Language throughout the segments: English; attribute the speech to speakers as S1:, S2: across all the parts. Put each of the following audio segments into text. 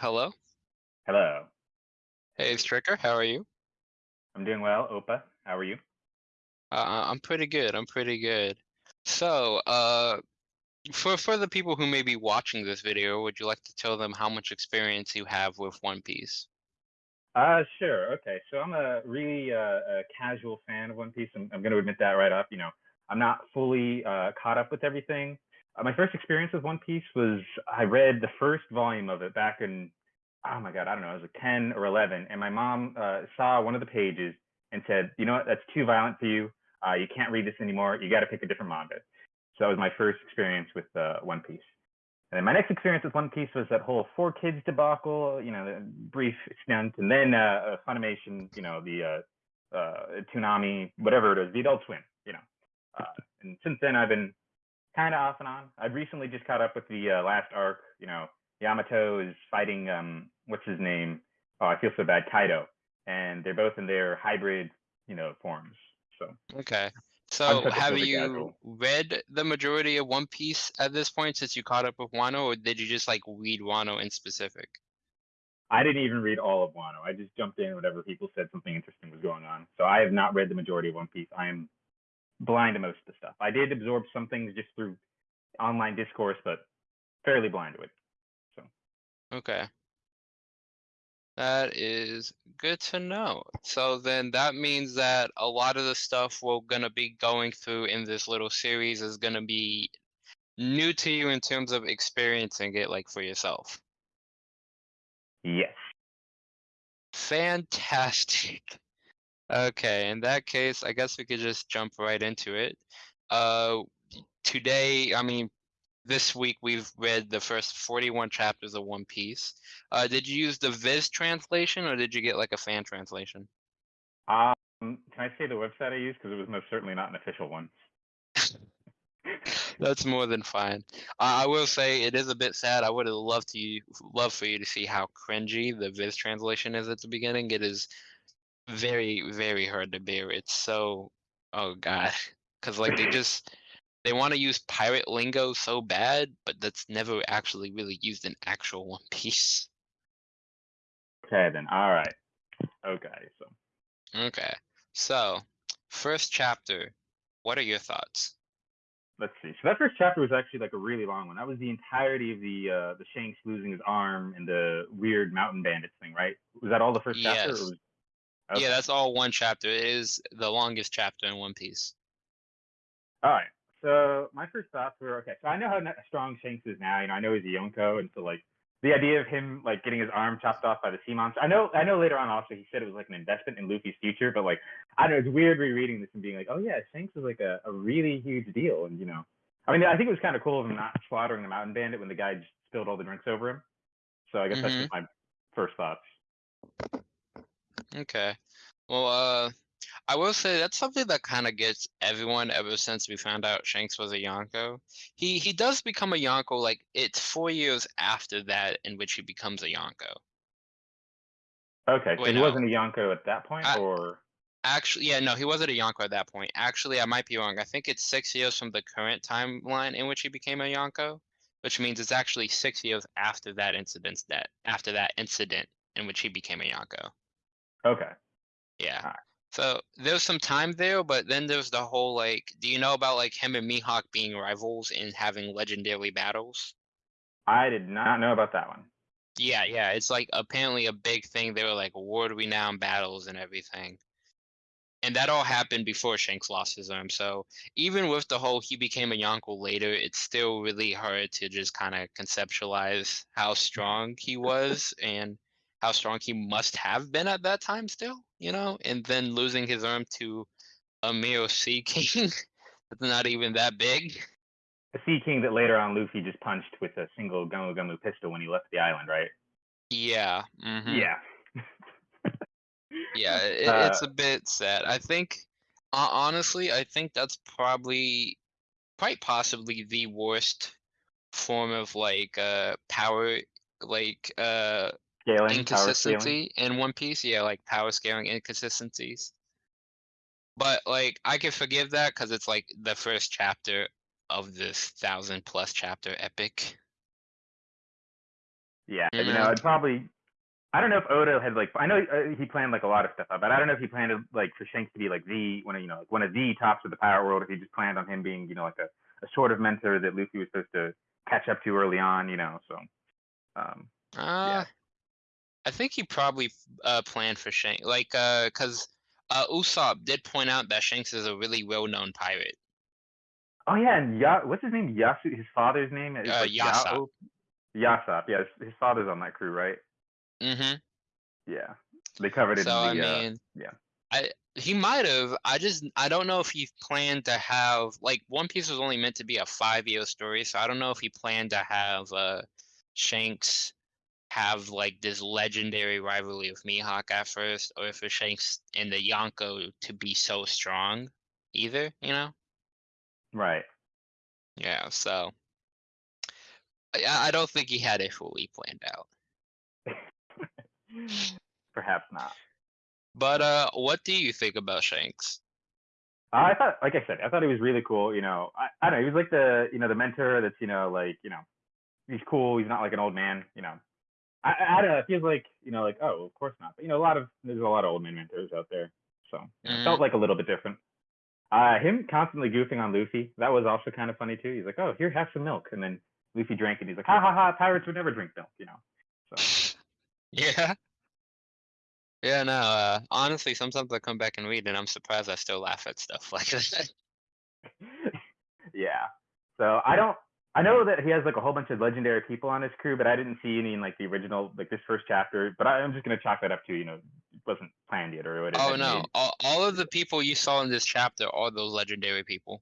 S1: Hello.
S2: Hello.
S1: Hey, it's Stricker. How are you?
S2: I'm doing well. Opa, how are you?
S1: Uh, I'm pretty good. I'm pretty good. So, uh, for for the people who may be watching this video, would you like to tell them how much experience you have with One Piece?
S2: Uh, sure. Okay. So I'm a really uh, a casual fan of One Piece. I'm, I'm going to admit that right up. You know, I'm not fully uh, caught up with everything. Uh, my first experience with One Piece was I read the first volume of it back in, oh my God, I don't know, it was like 10 or 11. And my mom uh, saw one of the pages and said, you know what, that's too violent for you. Uh, you can't read this anymore. You got to pick a different manga. So that was my first experience with uh, One Piece. And then my next experience with One Piece was that whole four kids debacle, you know, the brief stint, and then uh, Funimation, you know, the uh, uh, Toonami, whatever it is, the Adult Swim, you know. Uh, and since then, I've been kind of off and on. I've recently just caught up with the uh, last arc. You know, Yamato is fighting um, what's his name? Oh, I feel so bad, Kaido, and they're both in their hybrid, you know, forms. So
S1: Okay. So, have you
S2: casual.
S1: read the majority of One Piece at this point since you caught up with Wano, or did you just like read Wano in specific?
S2: I didn't even read all of Wano. I just jumped in whenever people said something interesting was going on. So I have not read the majority of One Piece. I am blind to most of the stuff. I did absorb some things just through online discourse, but fairly blind to it.
S1: Okay. That is good to know. So then that means that a lot of the stuff we're gonna be going through in this little series is gonna be new to you in terms of experiencing it like for yourself.
S2: yes.
S1: Fantastic. Okay, in that case, I guess we could just jump right into it. Uh, today, I mean, this week we've read the first 41 chapters of One Piece. Uh, did you use the Viz translation or did you get like a fan translation?
S2: Um, can I say the website I used because it was most certainly not an official one.
S1: That's more than fine. Uh, I will say it is a bit sad. I would have loved to you, love for you to see how cringy the Viz translation is at the beginning. It is very, very hard to bear. It's so, oh god, because like they just they want to use pirate lingo so bad, but that's never actually really used in actual One Piece.
S2: Okay then. All right. Okay. So
S1: Okay, so first chapter. What are your thoughts?
S2: let's see. So that first chapter was actually like a really long one. That was the entirety of the uh the Shanks losing his arm and the weird mountain bandits thing, right? Was that all the first chapter?
S1: Yes.
S2: was...
S1: Yeah, that's all one chapter. It is the longest chapter in One Piece.
S2: All right. So my first thoughts were okay. So I know how strong Shanks is now. You know, I know he's a Yonko, and so like the idea of him like getting his arm chopped off by the sea monster. I know. I know later on also he said it was like an investment in Luffy's future, but like I don't know. It's weird rereading this and being like, oh yeah, Shanks is like a, a really huge deal, and you know, I mean, I think it was kind of cool of him not slaughtering the mountain bandit when the guy just spilled all the drinks over him. So I guess that's my first thoughts.
S1: Okay. Well, uh, I will say that's something that kind of gets everyone ever since we found out Shanks was a Yonko. He he does become a Yonko like it's four years after that in which he becomes a Yonko.
S2: Okay, so
S1: Wait,
S2: he
S1: no.
S2: wasn't a Yonko at that point,
S1: I-
S2: or
S1: Actually, yeah, no, he wasn't a Yonko at that point. Actually, I might be wrong. I think it's six years from the current timeline in which he became a Yonko, which means it's actually six years after that incident that after that incident in which he became a Yonko.
S2: okay.
S1: Yeah. So there's some time there, but then there's the whole like, do you know about like him and Mihawk being rivals and having legendary battles?
S2: I did not know about that one.
S1: Yeah, yeah, it's like apparently a big thing. They were like world renowned battles and everything. And that all happened before Shanks lost his arm. So even with the whole he became a Yonko later, it's still really hard to just kind of conceptualize how strong he was and how strong he must have been at that time still, you know? And then losing his arm to a mere Sea King that's not even that big.
S2: A Sea King that later on Luffy just punched with a single Gomu Gomu pistol when he left the island, right?
S1: Yeah. mhm.
S2: Yeah.
S1: Yeah, it,
S2: Uh,
S1: it's a bit sad. I think, ho- honestly, I think that's probably, quite possibly the worst form of like uh power, like uh
S2: Scaling, power scaling.
S1: inconsistency in One Piece. Yeah, like power scaling inconsistencies. But like I can forgive that because it's like the first chapter of this thousand plus chapter epic.
S2: Yeah,
S1: You know?
S2: I'd probably. I don't know if Oda had like. I know uh, he planned like a lot of stuff out, but I don't know if he planned like for Shanks to be like the one of you know like one of the tops of the Pirate World. If he just planned on him being you know like a, a sort of mentor that Luffy was supposed to catch up to early on. You know, so. Um,
S1: Uh, I think he probably uh planned for Shanks, like uh, because uh Usopp did point out that Shanks is a really well-known pirate.
S2: oh yeah, and ya- what's his name? Yasu. His father's name is
S1: Uh,
S2: like
S1: Yasopp.
S2: Yao- Yasopp. Yeah, his, father's on that crew, right?
S1: Mm-hmm.
S2: Yeah, they covered it.
S1: So I
S2: in the, uh,
S1: mean,
S2: yeah.
S1: I he might have. I just I don't know if he planned to have like One Piece was only meant to be a five-year story, so I don't know if he planned to have uh Shanks have like this legendary rivalry with Mihawk at first, or if it's Shanks and the Yonko to be so strong, either. You know?
S2: right.
S1: Yeah. So I I don't think he had it fully planned out.
S2: Perhaps not.
S1: But uh, what do you think about Shanks?
S2: I thought, like I said, I thought he was really cool. You know, I, I don't know. He was like the, you know, the mentor that's, you know, like, you know, he's cool. He's not like an old man. You know, I, I, don't know. It feels like, you know, like, oh, of course not. But you know, a lot of there's a lot of old man mentors out there, so it
S1: Mhm.
S2: felt like a little bit different. Uh, him constantly goofing on Luffy, that was also kind of funny too. He's like, oh, here, have some milk, and then Luffy drank it. He's like, ha ha ha, pirates would never drink milk, you know. So
S1: Yeah. Yeah, no, uh, honestly, sometimes I come back and read and I'm surprised I still laugh at stuff like that.
S2: yeah. So I don't. I know that he has like a whole bunch of legendary people on his crew, but I didn't see any in like the original, like this first chapter. But I, I'm just gonna chalk that up to you know, it wasn't planned yet or whatever.
S1: Oh no, all, all of the people you saw in this chapter are those legendary people.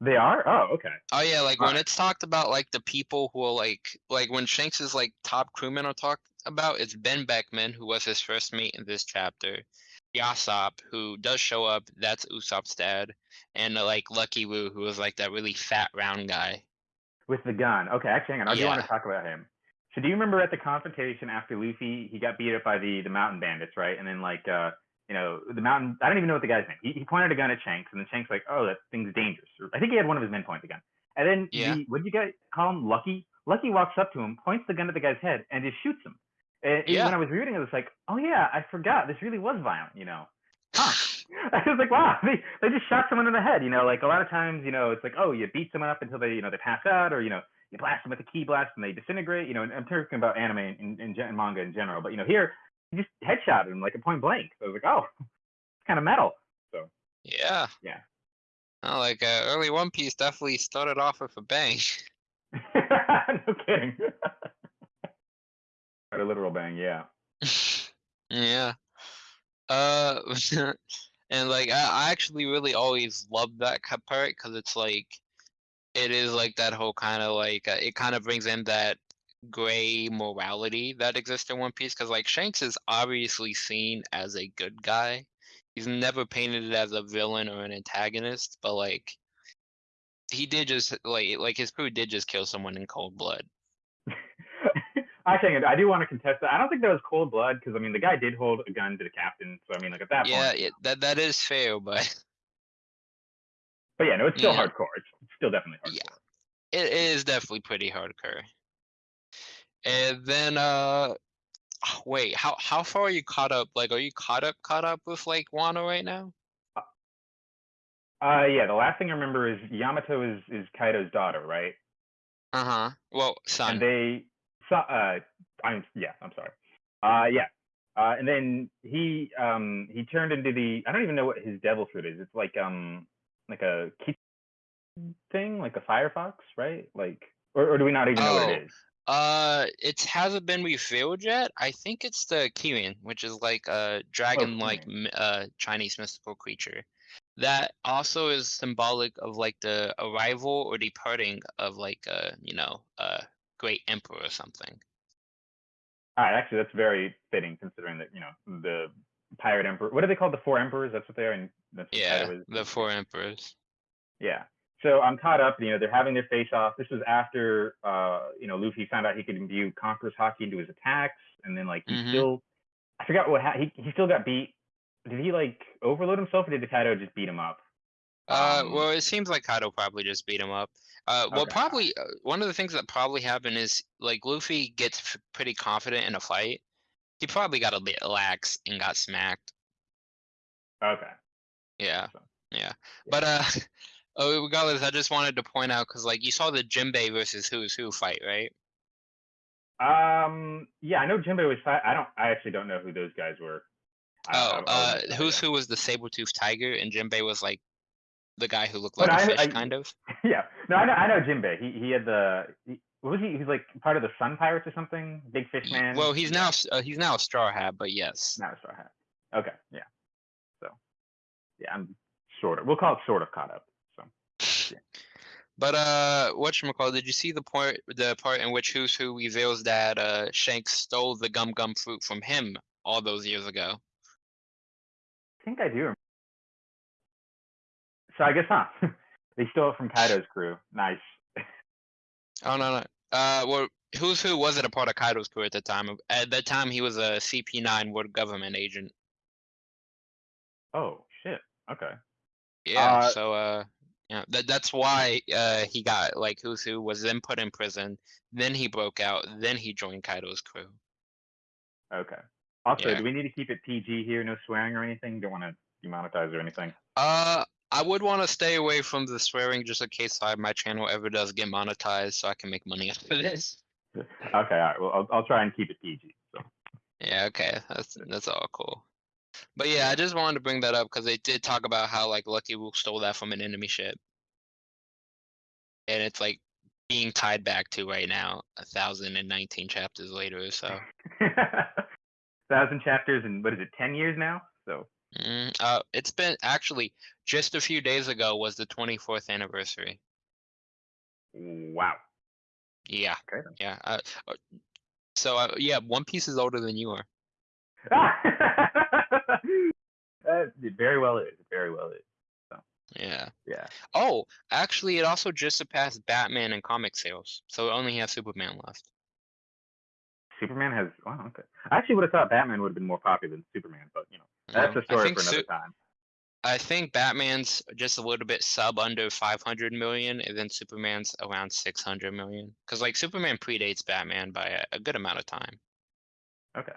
S2: They are. Oh, okay.
S1: Oh yeah, like when
S2: Alright.
S1: it's talked about like the people who are like like when Shanks is like top crewmen are talked about, it's Ben Beckman who was his first mate in this chapter, Yasopp who does show up, that's Usopp's dad, and uh, like Lucky Roux who was like that really fat round guy.
S2: With the gun. Okay, actually, hang on. I do want to talk about him. So do you remember at the confrontation after Luffy, he got beat up by the the mountain bandits, right? And then like uh, you know, the mountain. I don't even know what the guy's name. He, he pointed a gun at Shanks, and then Shanks like, oh, that thing's dangerous. I think he had one of his men point the gun. And then
S1: Yeah.
S2: the what did you guys call him? Lucky. Lucky walks up to him, points the gun at the guy's head, and just shoots him. And and
S1: Yeah.
S2: when I was reading it, I was like, oh yeah, I forgot. This really was violent, you know. Huh. I was like, wow, they, they just shot someone in the head. You know, like a lot of times, you know, it's like, oh, you beat someone up until they, you know, they pass out, or you know, you blast them with a ki blast and they disintegrate. You know, and I'm talking about anime and, and, and manga in general, but you know, here you just headshot him like a point blank. So I was like, oh, it's kind of metal. So
S1: Yeah.
S2: Yeah.
S1: Oh, like uh, early One Piece definitely started off with a bang.
S2: no kidding. a literal bang, yeah.
S1: yeah. Uh, and like I, I actually really always loved that part because it's like, it is like that whole kind of like uh, it kind of brings in that gray morality that exists in One Piece because like Shanks is obviously seen as a good guy. He's never painted as a villain or an antagonist, but like he did just like like his crew did just kill someone in cold blood.
S2: Actually, I do want to contest that. I don't think that was cold blood because I mean the guy did hold a gun to the captain, so I mean like at that
S1: Yeah,
S2: point.
S1: it, that that is fair, but
S2: But yeah, no, it's still
S1: Yeah.
S2: hardcore. It's still definitely hardcore.
S1: Yeah. it is definitely pretty hardcore. And then uh wait, how how far are you caught up? Like are you caught up caught up with like Wano right now?
S2: Uh, yeah. The last thing I remember is Yamato is is Kaido's daughter, right?
S1: Uh-huh. Well, son.
S2: And they, so, uh, I'm yeah, I'm sorry. Uh, yeah. Uh, and then he um he turned into the I don't even know what his devil fruit is. It's like um like a key thing, like a firefox, right? Like or, or do we not even know what it
S1: Oh. Uh it hasn't been revealed yet. I think it's the Kirin, which is like a dragon like
S2: Kirin.
S1: uh Chinese mystical creature. That also is symbolic of like the arrival or departing of like uh, you know, a great emperor or something.
S2: All right, actually, that's very fitting considering that you know the pirate emperor. What are they called? The four emperors. That's what they are. And that's
S1: Yeah,
S2: is.
S1: the four emperors.
S2: Yeah. So I'm caught up. You know, they're having their face off. This was after, uh, you know, Luffy found out he could imbue Conqueror's Haki into his attacks, and then like he
S1: Mhm.
S2: still, I forgot what ha- he he still got beat. Did he like overload himself, or did the Kaido just beat him up?
S1: Uh,
S2: Um,
S1: well, it seems like Kaido probably just beat him up. Uh, well,
S2: Okay.
S1: probably uh, one of the things that probably happened is like Luffy gets f- pretty confident in a fight. He probably got a bit lax and got smacked.
S2: Okay.
S1: Yeah,
S2: So,
S1: yeah. But uh, oh, regardless, I just wanted to point out because like you saw the Jinbei versus Who's Who fight, right?
S2: Um. Yeah, I know Jimbo was. Fi- I don't. I actually don't know who those guys were. I-
S1: Oh,
S2: I- I
S1: uh, Who's. Who was the saber-toothed tiger, and Jinbei was like the guy who looked
S2: But
S1: like a
S2: I-
S1: fish,
S2: I-
S1: kind of.
S2: yeah. No, I know. I know Jinbei. He he had the. He, what was he? He's like part of the Sun Pirates or something. Big Fish Man.
S1: Well, he's now uh, he's now a straw hat, but yes.
S2: Now a Straw Hat. Okay. Yeah. So. Yeah, I'm sort of. We'll call it sort of caught up. So.
S1: But uh, whatchamacallit, did you see the part the part in which Who's Who reveals that uh Shanks stole the gum gum fruit from him all those years ago?
S2: I think I do. So I guess huh. they stole it from Kaido's crew. Nice.
S1: Oh no no. Uh, well, Who's Who wasn't a part of Kaido's crew at the time. At that time, he was a CP9 world government agent.
S2: Oh shit. Okay.
S1: Yeah.
S2: Uh,
S1: so uh, yeah, that that's why uh he got like Who's Who was then put in prison. Then he broke out. Then he joined Kaido's crew.
S2: Okay. Also,
S1: Yeah.
S2: do we need to keep it PG here? No swearing or anything? Don't want to demonetize or anything.
S1: Uh, I would want to stay away from the swearing just in case I, my channel ever does get monetized, so I can make money off of this.
S2: Okay. All right. Well, I'll, I'll try and keep it PG. So.
S1: Yeah, okay, that's that's all cool. But yeah, I just wanted to bring that up because they did talk about how like Lucky Luke stole that from an enemy ship, and it's like being tied back to right now, a thousand and nineteen chapters later or so.
S2: Thousand chapters and what is it? Ten years now. So.
S1: Mm, uh, it's been actually just a few days ago was the twenty fourth anniversary.
S2: Wow.
S1: Yeah,
S2: Okay.
S1: yeah. Uh, uh, so uh, yeah, One Piece is older than you are.
S2: uh, it very well is. It very well is.
S1: Yeah.
S2: Yeah.
S1: Oh, actually, it also just surpassed Batman in comic sales, so it only has Superman left.
S2: Superman has. Wow. Okay. I actually would have thought Batman would have been more popular than Superman, but you know, that's a story
S1: I think
S2: for another
S1: Su-
S2: time.
S1: I think Batman's just a little bit sub under 500 million, and then Superman's around 600 million. Because like Superman predates Batman by a, a good amount of time,
S2: Okay.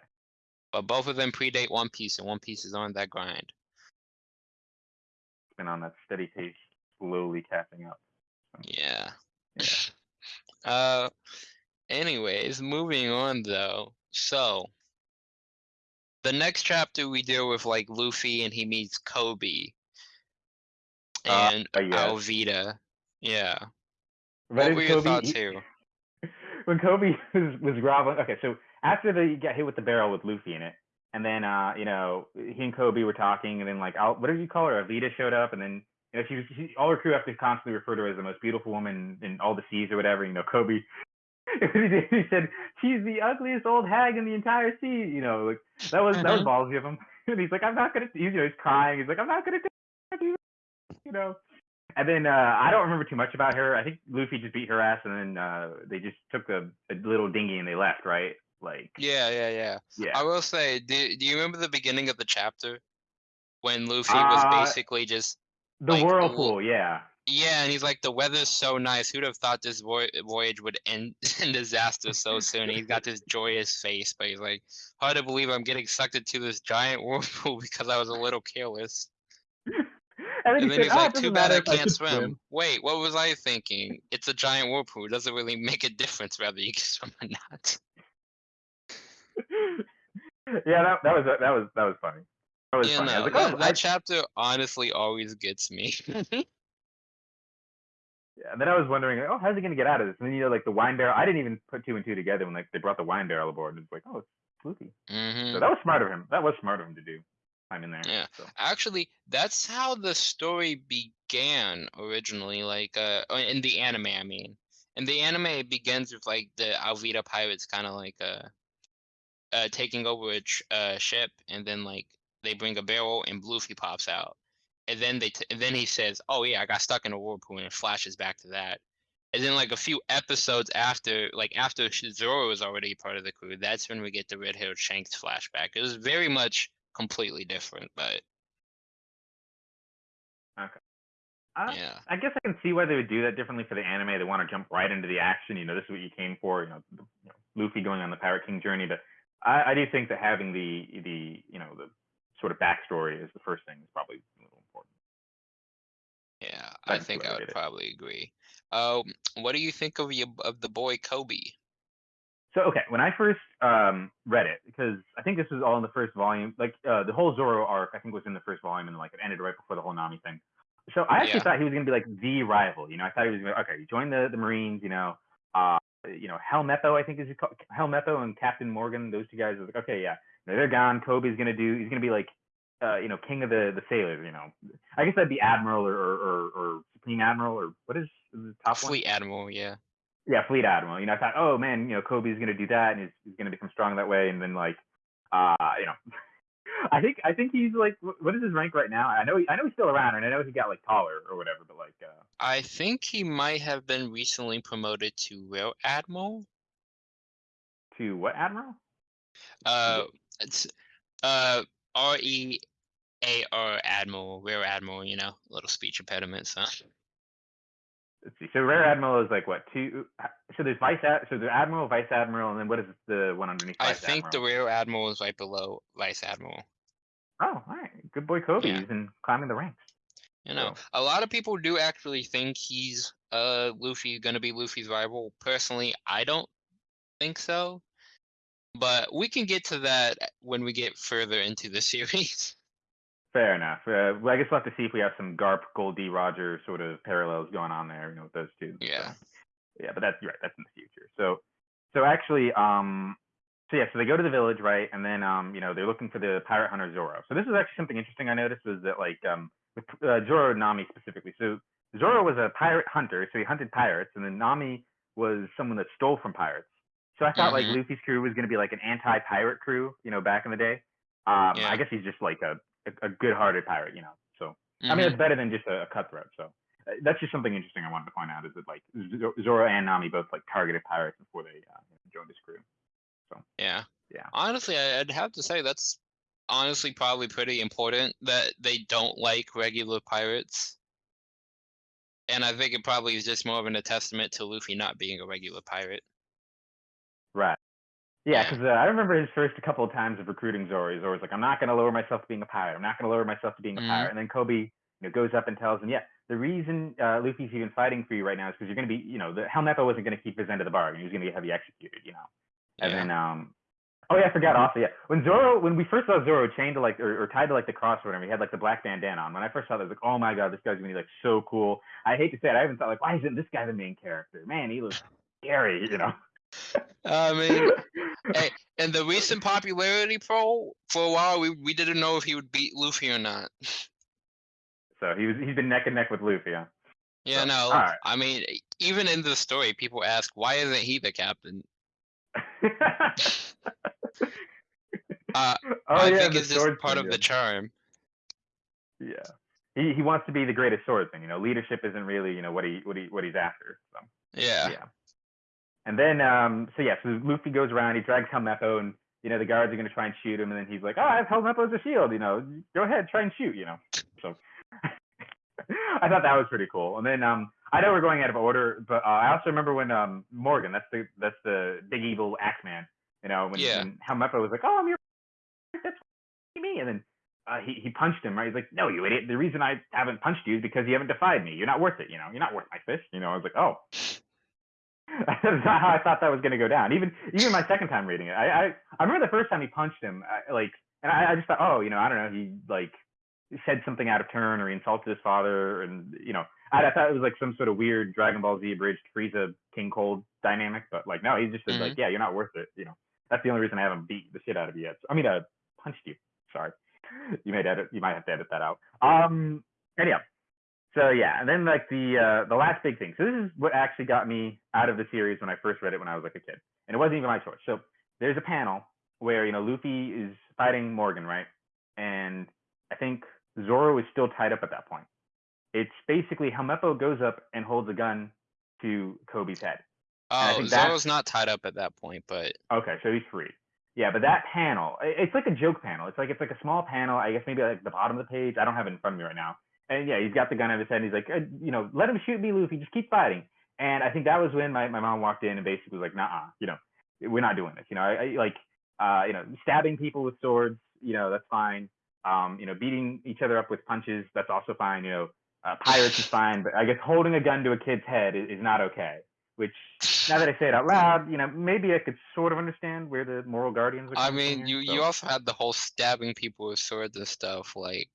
S1: but both of them predate One Piece, and One Piece is on that grind.
S2: It's been on that steady pace, slowly catching up.
S1: Yeah.
S2: Yeah.
S1: Uh, anyways, moving on though. So, the next chapter we deal with like Luffy and he meets Kobe
S2: Uh,
S1: and
S2: uh, yes.
S1: Alvida. Yeah. What were your
S2: Kobe,
S1: thoughts here?
S2: when Kobe was was groveling. Okay, so after they got hit with the barrel with Luffy in it, and then uh, you know, he and Kobe were talking, and then like, Al, what did you call her? Alita showed up, and then you know, she was she, all her crew have to constantly refer to her as the most beautiful woman in all the seas or whatever. You know, Kobe. he said she's the ugliest old hag in the entire sea. You know, like that was that was ballsy of him. and he's like, I'm not gonna. He's, you know, he's crying. He's like, I'm not gonna do. You know. And then uh, I don't remember too much about her. I think Luffy just beat her ass, and then uh, they just took a, a little dinghy and they left, right? Like,
S1: Yeah, yeah, yeah.
S2: yeah.
S1: I will say, do, do you remember the beginning of the chapter when Luffy was
S2: Uh,
S1: basically just
S2: the
S1: like,
S2: whirlpool, yeah.
S1: Yeah, and he's like, the weather's so nice. Who'd have thought this voy- voyage would end in disaster so soon? He's got this joyous face, but he's like, hard to believe I'm getting sucked into this giant whirlpool because I was a little careless.
S2: And then,
S1: And
S2: he
S1: then
S2: said,
S1: he's
S2: "Oh,
S1: like,
S2: ah,
S1: too bad I can't
S2: could
S1: swim. Wait, what was I thinking? It's a giant whirlpool. It doesn't really make a difference whether you can swim or not.
S2: yeah, that, that was that was that was funny. That was
S1: Yeah,
S2: funny. I
S1: no,
S2: was like, oh,
S1: that
S2: I,
S1: chapter honestly always gets me.
S2: And then I was wondering, like, oh, how's he gonna get out of this? And then you know, like the wine barrel. I didn't even put two and two together when like they brought the wine barrel aboard. And it's like, oh, it's Luffy.
S1: hmm
S2: So that was smart of him. That was smart of him to do. I'm in there.
S1: Yeah.
S2: So.
S1: Actually, that's how the story began originally, like uh uh, in the anime, I mean. In the anime it begins with like the Alvida pirates kind of like uh uh taking over a ch- uh, ship and then like they bring a barrel and Luffy pops out. And then they t- and then he says, "Oh yeah, I got stuck in a whirlpool," and it flashes back to that. And then like a few episodes after, like after Zoro was already part of the crew, that's when we get the red haired Shanks flashback. It was very much completely different, but
S2: Uh,
S1: Yeah.
S2: I guess I can see why they would do that differently for the anime. They want to jump right into the action. You know, this is what you came for. You know, the, you know Luffy going on the Pirate King journey. But I, I do think that having the the you know the sort of backstory is the first thing is probably
S1: I think
S2: I
S1: would
S2: it.
S1: probably agree. Um, what do you think of your of the boy Kobe?
S2: So okay, when I first um, read it, because I think this was all in the first volume, like uh, the whole Zoro arc, I think was in the first volume, and like it ended right before the whole Nami thing. So I actually
S1: Yeah.
S2: thought he was gonna be like the rival. You know, I thought he was gonna okay, he joined the the Marines. You know, uh, you know Helmeppo, I think is Helmeppo and Captain Morgan. Those two guys are like okay, yeah, you know, they're gone. Kobe's gonna do. He's gonna be like. Uh, you know, king of the the sailors. You know, I guess that'd be admiral or or, or, or supreme admiral or what is the top one?
S1: Fleet Admiral, yeah.
S2: yeah, fleet admiral. You know, I thought, oh man, you know, Kobe's gonna do that, and he's, he's gonna become strong that way, and then like, uh, you know, I think I think he's like, what is his rank right now? I know he, I know he's still around, and I know he got like taller or whatever, but like, uh,
S1: I think he might have been recently promoted to Rear Admiral.
S2: to what admiral?
S1: Uh, it's uh R E A R Admiral, Rear Admiral. You know, little speech impediments, huh?
S2: Let's see. So rear admiral is like what two? So there's vice ad, so there's admiral, vice admiral, and then what is the one underneath?
S1: I
S2: vice
S1: think the
S2: admiral?
S1: Rear Admiral is right below Vice Admiral.
S2: Oh, all right, good boy, Kobe.
S1: Yeah.
S2: He's been climbing the ranks.
S1: You know,
S2: So-
S1: a lot of people do actually think he's uh Luffy gonna be Luffy's rival. Personally, I don't think so. But we can get to that when we get further into the series.
S2: Fair enough. Uh, well, I guess we'll have to see if we have some Garp, Goldie, D, Roger sort of parallels going on there, you know, with those two. So,
S1: Yeah.
S2: yeah, but that's right. That's in the future. So, so actually, um, so yeah, so they go to the village, right? And then, um, you know, they're looking for the pirate hunter Zoro. So this is actually something interesting I noticed was that like, um, with uh, Zoro and Nami specifically. So Zoro was a pirate hunter, so he hunted pirates, and then Nami was someone that stole from pirates. So I thought like
S1: Mhm.
S2: Luffy's crew was going to be like an anti-pirate crew, you know, back in the day. Um,
S1: Yeah.
S2: I guess he's just like a a, a good-hearted pirate, you know. So I mean, it's better than just a, a cutthroat. So uh, that's just something interesting I wanted to point out is that like Zo- Zoro and Nami both like targeted pirates before they uh, joined his crew.
S1: So yeah.
S2: Yeah.
S1: Honestly, I'd have to say that's honestly probably pretty important that they don't like regular pirates. And I think it probably is just more of an a testament to Luffy not being a regular pirate.
S2: Right. Yeah, because uh, I remember his first couple of times of recruiting Zoro. Zoro's like, I'm not going to lower myself to being a pirate. I'm not going to lower myself to being a
S1: Mhm.
S2: pirate. And then Kobe, you know, goes up and tells him, yeah, the reason uh, Luffy's even fighting for you right now is because you're going to be, you know, the Helmeppo wasn't going to keep his end of the bargain. He was going to have you executed, you know. And
S1: Yeah.
S2: then, um, oh yeah, I forgot also, yeah, when Zoro, when we first saw Zoro chained to like, or, or tied to like the cross or whatever, he had like the black bandana on. When I first saw that, I was like, oh my god, this guy's gonna be like so cool. I hate to say it, I even thought like, why isn't this guy the main character? Man, he looks scary, you know.
S1: I mean, hey, and the recent popularity poll for a while, we, we didn't know if he would beat Luffy or not.
S2: so he was, he's been neck and neck with Luffy. Huh?
S1: Yeah,
S2: So,
S1: no.
S2: alright.
S1: I mean, even in the story, people ask, why isn't he the captain? Uh,
S2: oh
S1: I
S2: yeah,
S1: think it's just part of
S2: yeah.
S1: the charm.
S2: Yeah. He he wants to be the greatest swordsman. You know, leadership isn't really you know what he what he what he's after. So.
S1: Yeah.
S2: Yeah. And then, um, so yeah, so Luffy goes around, he drags Helmeppo, and you know the guards are gonna try and shoot him, and then he's like, "Oh, I have Helmeppo as a shield. You know, go ahead, try and shoot." You know, so I thought that was pretty cool. And then, um, I know we're going out of order, but uh, I also remember when um Morgan, that's the that's the big evil Axeman, you know, when,
S1: Yeah.
S2: when Helmeppo was like, "Oh, I'm your that's me," and then. Uh, he, he punched him, right? He's like, no, you idiot. The reason I haven't punched you is because you haven't defied me. You're not worth it, you know? You're not worth my fist. You know, I was like, oh, that's not how I thought that was going to go down. Even even my second time reading it, I I, I remember the first time he punched him, I, like, and I, I just thought, oh, you know, I don't know, he like said something out of turn or he insulted his father, and you know, I, I thought it was like some sort of weird Dragon Ball Z abridged Frieza King Cold dynamic, but like, no, he just said like, yeah, you're not worth it. You know, that's the only reason I haven't beat the shit out of you yet. So, I mean, uh, punched you. Sorry, you might edit, you might have to edit that out. Um, anyhow, so yeah, and then like the uh, the last big thing. So this is what actually got me out of the series when I first read it when I was like a kid, and it wasn't even my choice. So there's a panel where you know Luffy is fighting Morgan, right? And I think Zoro is still tied up at that point. It's basically Helmeppo goes up and holds a gun to Kobe's head. I
S1: Oh, Zoro's not tied up at that point, but
S2: Okay, so he's free. Yeah, but that panel, it's like a joke panel. It's like it's like a small panel. I guess maybe like the bottom of the page. I don't have it in front of me right now. And yeah, he's got the gun at his head. And he's like, uh, you know, let him shoot me, Luffy. Just keep fighting. And I think that was when my, my mom walked in and basically was like, nah, you know, we're not doing this. You know, I, I like, uh, you know, stabbing people with swords, you know, that's fine. Um, you know, beating each other up with punches, that's also fine. You know, uh, pirates is fine, but I guess holding a gun to a kid's head is, is not okay. Which, now that I say it out loud, you know, maybe I could sort of understand where the moral guardians are.
S1: I mean,
S2: here,
S1: you
S2: so-
S1: you also had the whole stabbing people with swords and stuff. Like,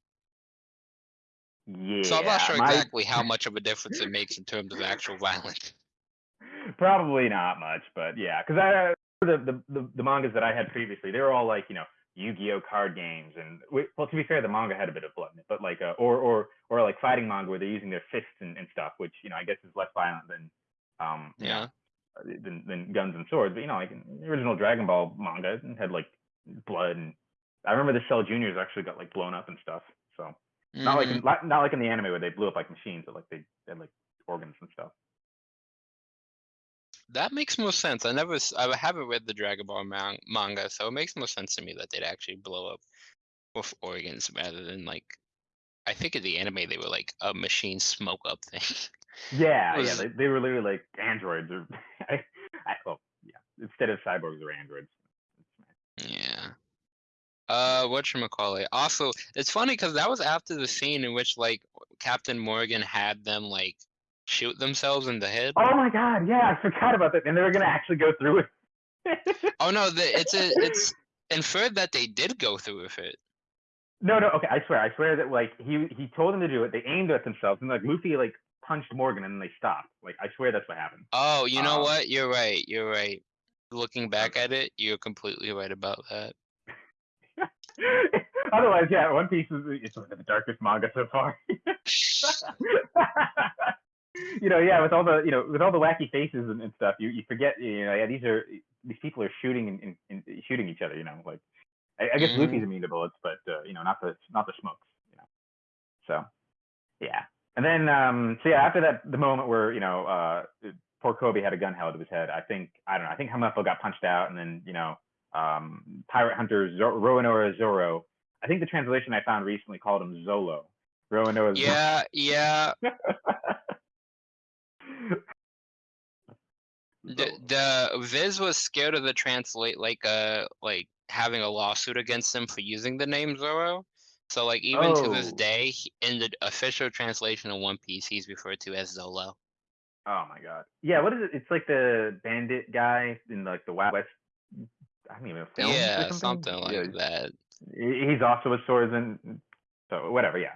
S2: yeah.
S1: so I'm not sure
S2: my-
S1: exactly how much of a difference it makes in terms of actual violence.
S2: Probably not much, but yeah, because I the, the the the mangas that I had previously, they were all like you know Yu-Gi-Oh card games, and well, to be fair, the manga had a bit of blood in it, but like uh, or or or like fighting manga where they're using their fists and, and stuff, which you know I guess is less violent than um
S1: Yeah.
S2: uh, than than guns and swords. But you know, like in the original Dragon Ball manga had like blood, and I remember the Cell Juniors actually got like blown up and stuff. So not like in, mm-hmm. not not like in the anime where they blew up like machines, but like they had like organs and stuff.
S1: That makes more sense. I never, I haven't read the Dragon Ball man- manga, so it makes more sense to me that they'd actually blow up with organs rather than like. I think in the anime they were like a machine smoke up thing.
S2: Yeah, yeah, they, they were literally like androids or I, I, well, yeah, instead of cyborgs or androids.
S1: Uh, what call it? Also, it's funny because that was after the scene in which like Captain Morgan had them like shoot themselves in the head.
S2: Oh my god, yeah, I forgot about that. And they were gonna actually go through it.
S1: Oh no, the, it's a it's inferred that they did go through with it.
S2: no, no, okay, I swear, I swear that like he he told them to do it. They aimed at themselves, and like Luffy like punched Morgan, and then they stopped. Like I swear that's what happened.
S1: Oh, you know
S2: Um,
S1: what? You're right. You're right. Looking back at it, you're completely right about that.
S2: Otherwise, yeah, One Piece is it's one of the darkest manga so far. you know, yeah, with all the you know with all the wacky faces and, and stuff, you, you forget you know yeah these are these people are shooting and, shooting each other. You know, like I, I guess
S1: Mhm.
S2: Luffy's immune to bullets, but uh, you know not the not the smokes. You know, so yeah, and then um so yeah after that the moment where you know uh poor Kobe had a gun held to his head, I think I don't know I think Hamafo got punched out, and then you know um pirate hunter Zor- Roronoa Zoro. I think the translation I found recently called him Zolo. Roronoa Zoro.
S1: Yeah, yeah. The, the Viz was scared of the translate like uh like having a lawsuit against him for using the name Zoro. So like even to this
S2: Oh.
S1: day, in the official translation of One Piece, he's referred to as Zolo.
S2: Oh my god. Yeah, what is it? It's like the bandit guy in like the Wild West. I don't even know films
S1: yeah,
S2: something.
S1: something like
S2: Yeah,
S1: that.
S2: He's also with swords and so whatever. Yeah.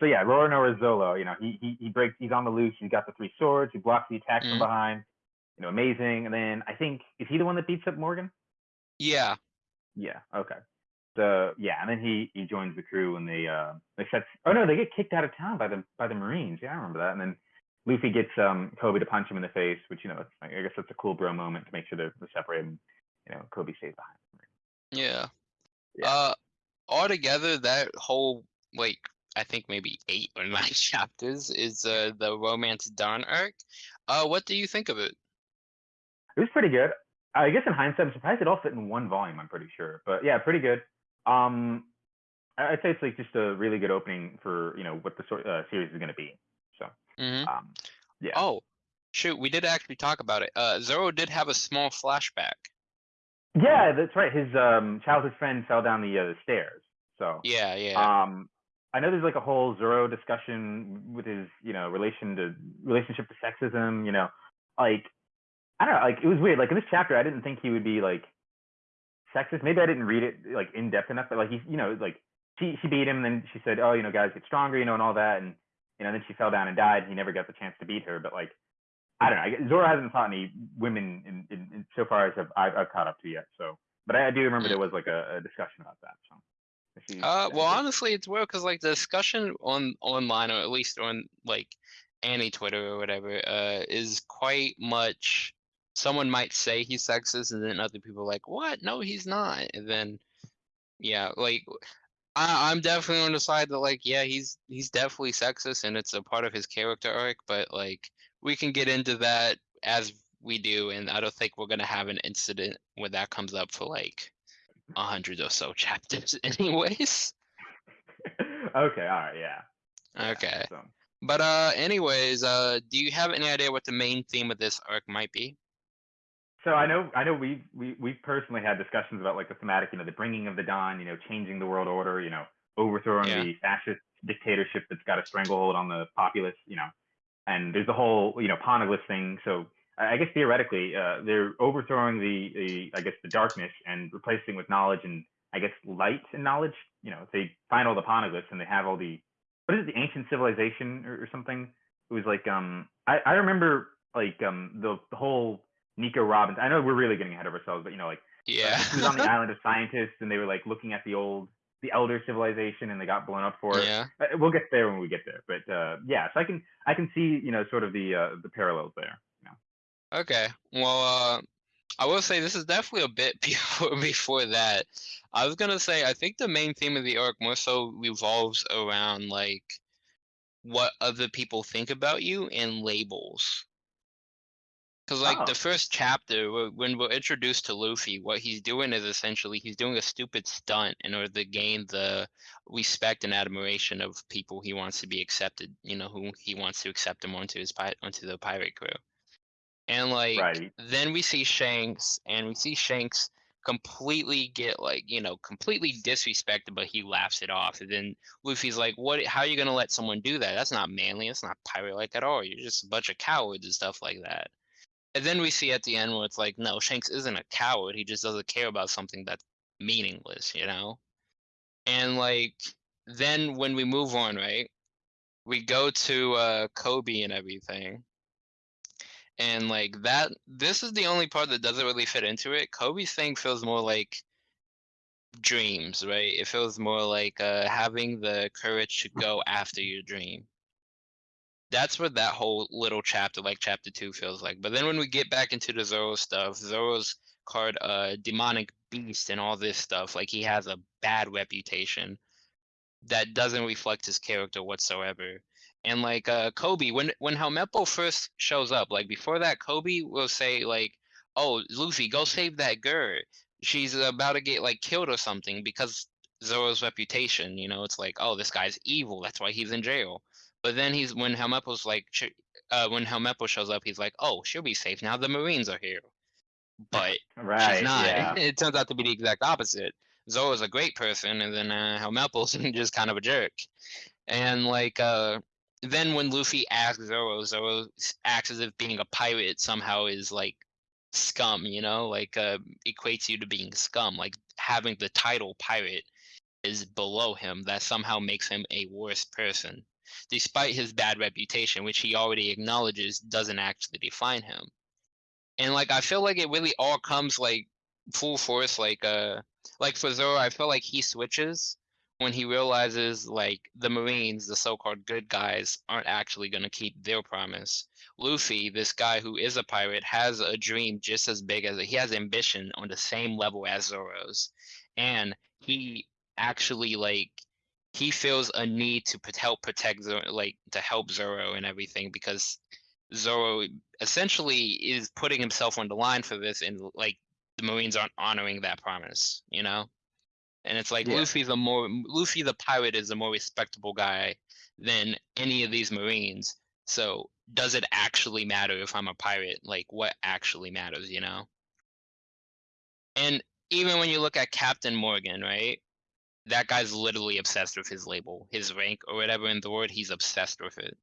S2: So yeah, Roronoa Zolo. You know, he he he breaks. He's on the loose. He's got the three swords. He blocks the attacks
S1: Mhm.
S2: from behind. You know, amazing. And then I think is he the one that beats up Morgan?
S1: Yeah.
S2: Yeah. Okay. So yeah, and then he he joins the crew and they uh they set. Oh no, they get kicked out of town by the by the Marines. Yeah, I remember that. And then Luffy gets um Kobe to punch him in the face, which you know it's, I guess that's a cool bro moment to make sure they're, they're separated. You know, Kobe stays behind.
S1: Yeah.
S2: Yeah.
S1: Uh, altogether, that whole like I think maybe eight or nine chapters is uh the romance Dawn arc. Uh, what do you think of it?
S2: It was pretty good. I guess in hindsight, I'm surprised it all fit in one volume. I'm pretty sure, but yeah, pretty good. Um, I- I'd say it's like just a really good opening for you know what the sort uh, series is going to be. So,
S1: hmm
S2: um, yeah.
S1: Oh, shoot, we did actually talk about it. Uh, Zoro did have a small flashback.
S2: Yeah, that's right. His um childhood friend fell down the, uh, the stairs. So
S1: Yeah, yeah.
S2: um, I know there's like a whole Zoro discussion with his you know relation to relationship to sexism. You know, like I don't know, like it was weird. Like in this chapter, I didn't think he would be like sexist. Maybe I didn't read it like in depth enough, but like he, you know, like she she beat him, and then she said, oh, you know, guys get stronger, you know, and all that, and you know, then she fell down and died. He never got the chance to beat her, but like. I don't know. Zoro hasn't fought any women in, in, in so far as I've, I've, I've caught up to yet. So, but I, I do remember there was like a, a discussion about that. So, she-
S1: Uh, well, honestly, it's weird because like the discussion on online, or at least on like any Twitter or whatever, uh, is quite much. Someone might say he's sexist, and then other people are like, "What? No, he's not." And then, yeah, like I, I'm definitely on the side that like, yeah, he's he's definitely sexist, and it's a part of his character arc. But like, we can get into that as we do, and I don't think we're gonna have an incident where that comes up for like a hundred or so chapters, anyways.
S2: okay, all right, yeah. Yeah,
S1: Okay.
S2: So.
S1: But uh, anyways, uh, do you have any idea what the main theme of this arc might be?
S2: So I know, I know we we we personally had discussions about like the thematic, you know, the bringing of the dawn, you know, changing the world order, you know, overthrowing
S1: Yeah.
S2: the fascist dictatorship that's got a stranglehold on the populace, you know, and there's the whole, you know, Poneglyph thing. So I guess theoretically, uh, they're overthrowing the the I guess the darkness and replacing with knowledge and I guess light and knowledge. You know, if they find all the Poneglyphs and they have all the what is it, the ancient civilization or, or something? It was like um I I remember like um the, the whole Nico Robin's. I know we're really getting ahead of ourselves, but you know, like uh,
S1: Yeah.
S2: he was on the island of scientists, and they were like looking at the old, the elder civilization, and they got blown up for it.
S1: yeah.
S2: Uh, We'll get there when we get there, but uh, yeah, so I can I can see you know sort of the uh, the parallels there. You know.
S1: Okay. Well, uh, I will say this is definitely a bit before before that. I was gonna say I think the main theme of the arc more so revolves around like what other people think about you and labels. Because like
S2: Oh.
S1: the first chapter, wh- when we're introduced to Luffy, what he's doing is essentially he's doing a stupid stunt in order to gain the respect and admiration of people he wants to be accepted. You know, who he wants to accept him onto his pi- onto the pirate crew. And like
S2: Right.
S1: then we see Shanks, and we see Shanks completely get like you know completely disrespected, but he laughs it off. And then Luffy's like, "What? How are you gonna let someone do that? That's not manly. That's not pirate-like at all. You're just a bunch of cowards and stuff like that." And then we see at the end where it's like, no, Shanks isn't a coward. He just doesn't care about something that's meaningless, you know? And like then when we move on, right? We go to uh Kobe and everything. And like that this is the only part that doesn't really fit into it. Kobe's thing feels more like dreams, right? It feels more like uh having the courage to go after your dream that's what that whole little chapter, like chapter two, feels like. But then when we get back into the Zoro stuff, Zoro's called uh demonic beast and all this stuff. Like he has a bad reputation that doesn't reflect his character whatsoever. And like uh Kobe, when when Helmeppo first shows up, like before that, Kobe will say like, "Oh, Luffy, go save that girl. She's about to get like killed or something." Because Zoro's reputation, you know, it's like, "Oh, this guy's evil. That's why he's in jail." But then he's when Helmeppo's like, uh, when Helmeppo shows up, he's like, "Oh, she'll be safe now. The Marines are here." But
S2: Right.
S1: she's not.
S2: Yeah.
S1: It turns out to be the exact opposite. Zoro's a great person, and then uh, Helmeppo's just kind of a jerk. And like, uh, then when Luffy asks Zoro, Zoro acts as if being a pirate somehow is like scum, you know, like uh, equates you to being scum. Like having the title pirate is below him. That somehow makes him a worse person, despite his bad reputation, which he already acknowledges doesn't actually define him and like I feel like it really all comes like full force like uh like for Zoro I feel like he switches when he realizes like the Marines the so-called good guys aren't actually going to keep their promise. Luffy this guy who is a pirate has a dream just as big as he has ambition on the same level as Zoro's and he actually like he feels a need to help protect Zoro, like to help Zoro and everything because Zoro essentially is putting himself on the line for this and like the Marines aren't honoring that promise, you know? And it's like
S2: Yeah.
S1: Luffy's a more Luffy the pirate is a more respectable guy than any of these Marines. So does it actually matter if I'm a pirate? Like what actually matters, you know? And even when you look at Captain Morgan, right? That guy's literally obsessed with his label, his rank or whatever in the word, he's obsessed with it.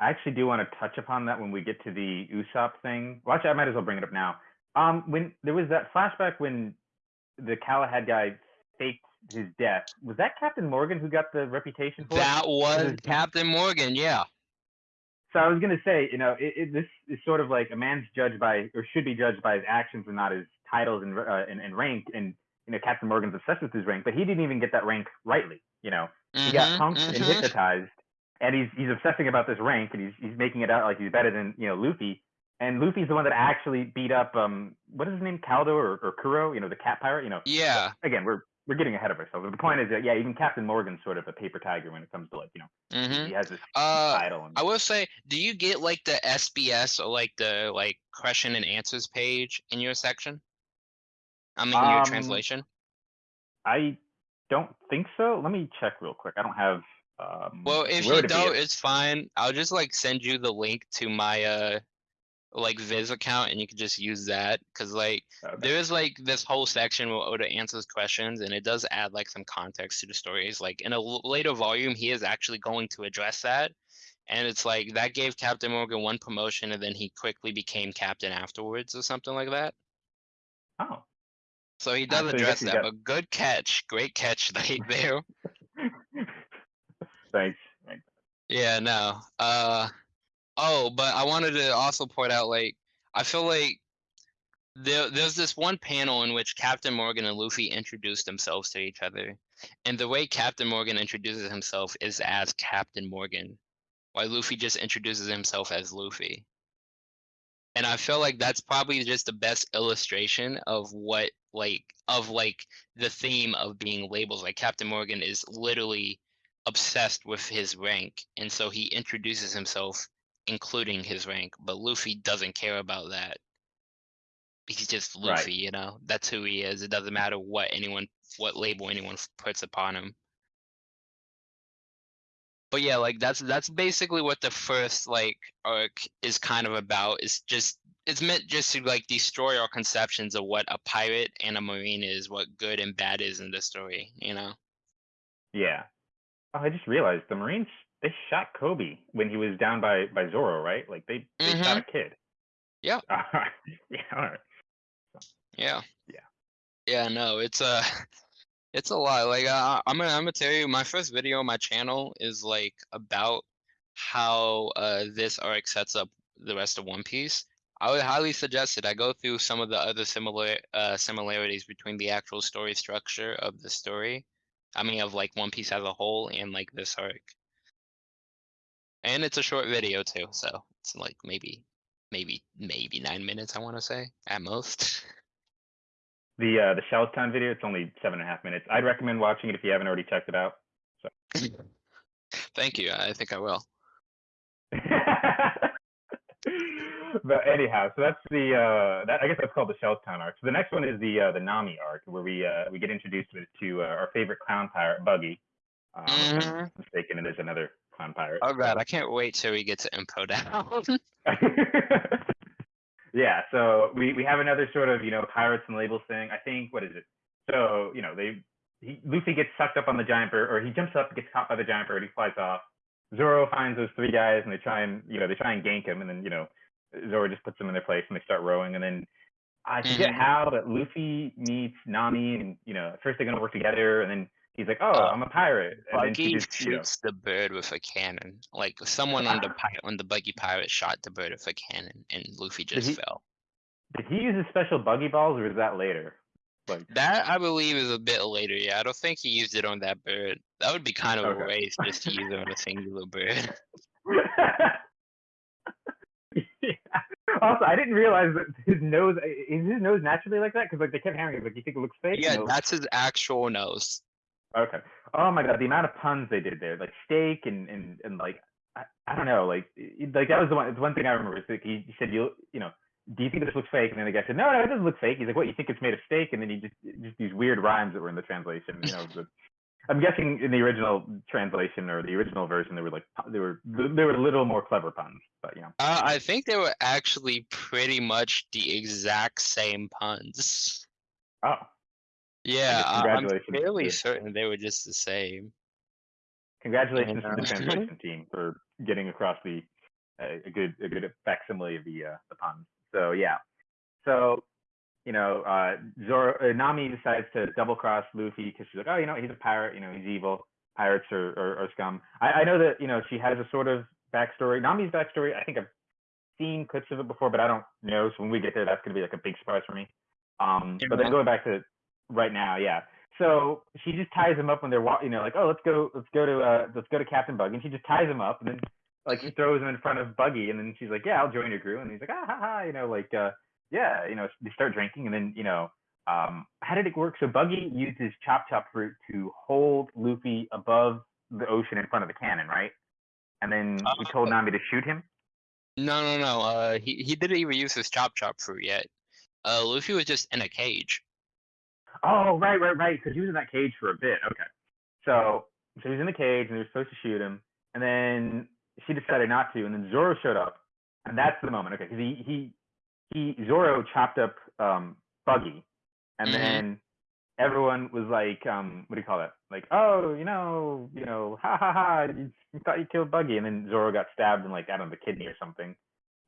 S2: I actually do want to touch upon that when we get to the Usopp thing. Well, actually, I might as well bring it up now. Um, when there was that flashback when the Klahadore guy faked his death, was that Captain Morgan who got the reputation for it?
S1: That was
S2: is-
S1: Captain Morgan, yeah.
S2: So I was gonna say, you know, it, it, this is sort of like a man's judged by, or should be judged by his actions and not his titles and uh, and, and rank. And you know, Captain Morgan's obsessed with his rank, but he didn't even get that rank rightly. You know, he got
S1: Mhm,
S2: punked and
S1: mhm.
S2: hypnotized, and he's he's obsessing about this rank, and he's he's making it out like he's better than you know Luffy. And Luffy's the one that actually beat up um what is his name, Caldo or, or Kuro? You know, the cat pirate. You know,
S1: Yeah.
S2: again, we're we're getting ahead of ourselves. But the point is that yeah, even Captain Morgan's sort of a paper tiger when it comes to like you know
S1: hmm
S2: he has this
S1: Uh,
S2: title. And,
S1: I will say, do you get like the SBS or like the like question and answers page in your section? I mean, your
S2: Um,
S1: translation.
S2: I don't think so. Let me check real quick. I don't have Um,
S1: Well, if you don't, it's fine. I'll just like send you the link to my uh like Viz account and you can just use that. Cause like
S2: Okay.
S1: there is like this whole section where Oda answers questions and it does add like some context to the stories. Like in a later volume, he is actually going to address that. And it's like that gave Captain Morgan one promotion and then he quickly became captain afterwards or something like that.
S2: Oh,
S1: So he does address that,
S2: got-
S1: but good catch, great catch right there.
S2: thanks. thanks.
S1: Yeah, no. Uh oh, but I wanted to also point out like I feel like there there's this one panel in which Captain Morgan and Luffy introduce themselves to each other. And the way Captain Morgan introduces himself is as Captain Morgan, while Luffy just introduces himself as Luffy. And I feel like that's probably just the best illustration of what like of like the theme of being labels. Like Captain Morgan is literally obsessed with his rank, and so he introduces himself including his rank, but Luffy doesn't care about that. He's just
S2: Right.
S1: Luffy, you know. That's who he is. It doesn't matter what anyone what label anyone puts upon him. But yeah, like that's that's basically what the first like arc is kind of about. It's just it's meant just to like destroy our conceptions of what a pirate and a marine is, what good and bad is in the story, you know.
S2: Yeah. Oh, I just realized the Marines they shot Koby when he was down by by Zoro, right? Like they they shot a kid.
S1: Yeah.
S2: Yeah. All right.
S1: Yeah.
S2: Yeah.
S1: Yeah, no, it's a it's a lot. Like uh, I'm gonna I'm gonna tell you, my first video on my channel is like about how uh this arc sets up the rest of One Piece. I would highly suggest it. I go through some of the other similar uh similarities between the actual story structure of the story. I mean of like One Piece as a whole and like this arc. And it's a short video too, so it's like maybe maybe maybe nine minutes I wanna say at most.
S2: The uh the Shellstown video, it's only seven and a half minutes. I'd recommend watching it if you haven't already checked it out. So.
S1: Thank you. I think I will.
S2: but anyhow, so that's the uh that I guess that's called the Shellstown arc. So the next one is the uh the Nami arc where we uh we get introduced to, to uh, our favorite clown pirate, Buggy. Um, not mistaken, it is another clown pirate.
S1: Oh god, I can't wait till we get to Impel Down.
S2: yeah, so we we have another sort of you know pirates and labels thing. I think what is it? So you know they he, Luffy gets sucked up on the giant bird, or he jumps up, gets caught by the giant bird, he flies off. Zoro finds those three guys, and they try and you know they try and gank him, and then you know Zoro just puts them in their place, and they start rowing, and then I forget
S1: Mhm.
S2: how, but Luffy meets Nami, and you know at first they're gonna work together, and then he's like, oh,
S1: Uh,
S2: I'm a pirate, and
S1: Buggy
S2: just you know,
S1: shoots the bird with a cannon. Like someone on the pi- on the buggy pirate shot the bird with a cannon, and Luffy just
S2: he-
S1: fell.
S2: did he use his special buggy balls, or is that later? Like
S1: That I believe is a bit later. Yeah, I don't think he used it on that bird. That would be kind of
S2: Okay.
S1: a waste just to use it on a singular bird.
S2: Also, I didn't realize that his nose is his nose naturally like that because like they kept hammering it like you think it looks fake.
S1: yeah,
S2: No.
S1: that's his actual nose.
S2: okay. Oh my god, the amount of puns they did there, like steak and and and like I, I don't know, like like that was the one. It's one thing I remember. Like he, he said you you know. Do you think this looks fake? And then the guy said, "No, no, it doesn't look fake." He's like, "What? You think it's made of steak?" And then he just just these weird rhymes that were in the translation. You know, the, I'm guessing in the original translation or the original version, they were like they were they were a little more clever puns, but you know.
S1: Uh, I think they were actually pretty much the exact same puns.
S2: Oh,
S1: Yeah, I'm fairly certain they were just the same.
S2: Congratulations to the translation team for getting across the uh, a good a good facsimile of the uh, the puns. So yeah, so you know, uh, Zoro uh, Nami decides to double cross Luffy because she's like, oh, you know, he's a pirate, you know, he's evil. Pirates are, are, are scum. I, I know that you know she has a sort of backstory. Nami's backstory, I think I've seen clips of it before, but I don't know. So when we get there, that's gonna be like a big surprise for me. Um, but then going back to right now, yeah. So she just ties him up when they're walking, you know, like, oh, let's go, let's go to, uh, let's go to Captain Buggy, and she just ties him up, and then like she throws him in front of Buggy, and then she's like, yeah, I'll join your crew, and he's like, ah, ha, ha, you know, like, uh, yeah, you know, they start drinking, and then, you know, um, how did it work? So Buggy uses chop chop fruit to hold Luffy above the ocean in front of the cannon, right? And then he told
S1: Uh,
S2: Nami to shoot him.
S1: No, no, no. Uh, he he didn't even use his chop chop fruit yet. Uh, Luffy was just in a cage.
S2: Oh, right, right, right. Because he was in that cage for a bit. Okay. So so he's in the cage and they were supposed to shoot him, and then she decided not to, and then Zoro showed up, and that's the moment. Okay, because he he he Zoro chopped up um Buggy, and
S1: Mhm.
S2: then everyone was like, um, what do you call it? Like, oh, you know, you know, ha ha ha, you, you thought you killed Buggy, and then Zoro got stabbed in like I don't know the kidney or something,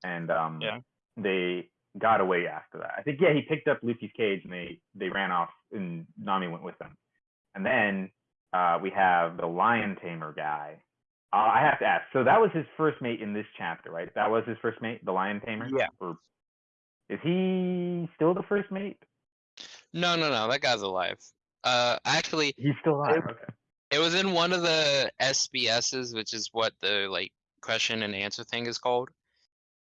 S2: and um,
S1: Yeah.
S2: they got away after that. I think yeah, he picked up Luffy's cage and they they ran off, and Nami went with them, and then uh, we have the lion tamer guy. Uh, I have to ask. So that was his first mate in this chapter, right? That was his first mate, the lion tamer.
S1: Yeah.
S2: Or is he still the first mate?
S1: No, no, no. That guy's alive. Uh, actually,
S2: He's still alive.
S1: It-
S2: Okay.
S1: it was in one of the SBSs, which is what the like question and answer thing is called.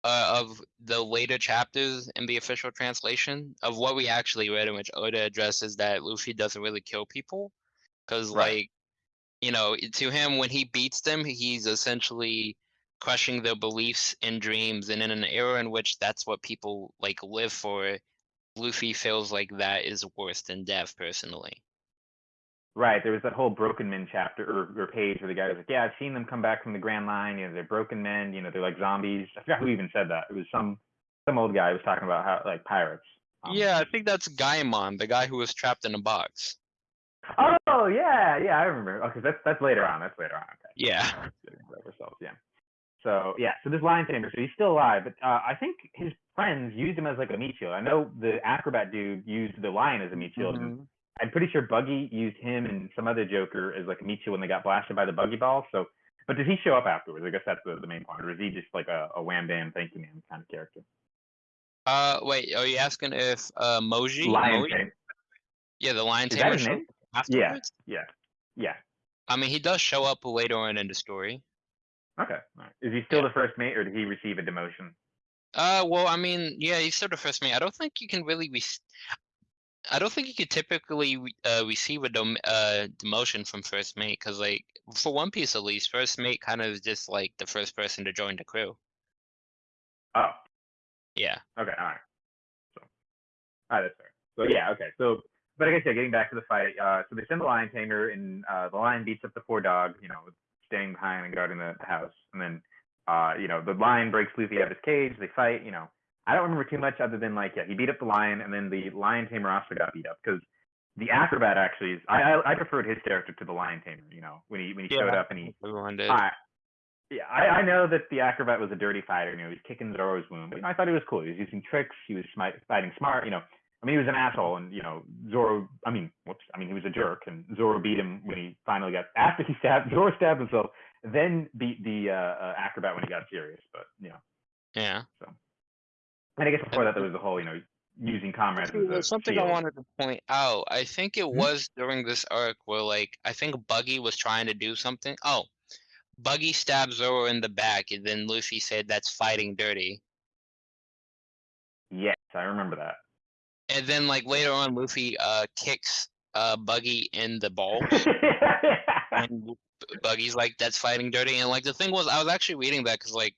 S1: Uh, of the later chapters in the official translation of what we actually read, in which Oda addresses that Luffy doesn't really kill people, because
S2: Right.
S1: like, you know, to him when he beats them, he's essentially crushing their beliefs and dreams, and in an era in which that's what people like live for, Luffy feels like that is worse than death personally.
S2: Right. There was that whole broken men chapter or, or page where the guy was like, "Yeah, I've seen them come back from the Grand Line. You know, they're broken men. You know, they're like zombies." I forgot who even said that. It was some some old guy who was talking about how like pirates. Um,
S1: Yeah, I think that's Gaimon, the guy who was trapped in a box.
S2: Oh yeah, yeah, I remember. Okay, that's that's later on. That's later on. Okay.
S1: Yeah.
S2: Getting ahead of ourselves, yeah. So yeah, so this lion tamer, so he's still alive, but uh, I think his friends used him as like a meat shield. I know the acrobat dude used the lion as a meat shield. and
S1: Mhm.
S2: I'm pretty sure Buggy used him and some other Joker as like a meat shield when they got blasted by the Buggy ball. So, but did he show up afterwards? I guess that's the, the main point. Or is he just like a, a wham bam thank you man kind of character?
S1: Uh, wait, are you asking if uh Mohji?
S2: Lion
S1: Mohji?
S2: tamer.
S1: Yeah, the lion
S2: Is that
S1: tamer
S2: his name?
S1: up afterwards?
S2: Yeah. Yeah.
S1: I mean, he does show up later on in the story.
S2: Okay. Right. Is he still
S1: Yeah.
S2: the first mate, or did he receive a demotion?
S1: Uh, well, I mean, yeah, he's sort of first mate. I don't think you can really re- I don't think you could typically uh, receive a uh, demotion from first mate because, like, for One Piece at least, first mate kind of is just like the first person to join the crew.
S2: Oh.
S1: Yeah.
S2: Okay, all right. So, all right, that's fair. So yeah, okay. So, but I guess yeah, getting back to the fight. Uh, so they send the lion tamer, and uh, the lion beats up the poor dog. You know, staying behind and guarding the, house, and then, uh, you know, the lion breaks Luffy out of his cage. They fight. You know, I don't remember too much other than like yeah, he beat up the lion, and then the lion tamer also got beat up because the acrobat actually is. I, I I preferred his character to the lion tamer. You know, when he when he showed up and he
S1: Everyone did.
S2: I, yeah, I, I know that the acrobat was a dirty fighter. You know, he was kicking Zoro's wound, but you know, I thought he was cool. He was using tricks. He was fighting smart. You know, I mean, he was an asshole, and you know, Zoro. I mean, whoops. I mean, he was a jerk, and Zoro beat him when he finally got after he stabbed Zoro stabbed himself, then beat the uh, uh, acrobat when he got serious. But you know,
S1: Yeah.
S2: and I guess before that there was the whole you know using comrades as a
S1: There's something I wanted to point out. I think it
S2: Hmm?
S1: was during this arc where, like, I think Buggy was trying to do something. Oh, Buggy stabbed Zoro in the back, and then Luffy said that's fighting dirty.
S2: Yes, I remember that.
S1: And then, like, later on, Luffy uh kicks uh Buggy in the balls, and Buggy's like, that's fighting dirty. And, like, the thing was, I was actually reading that because, like,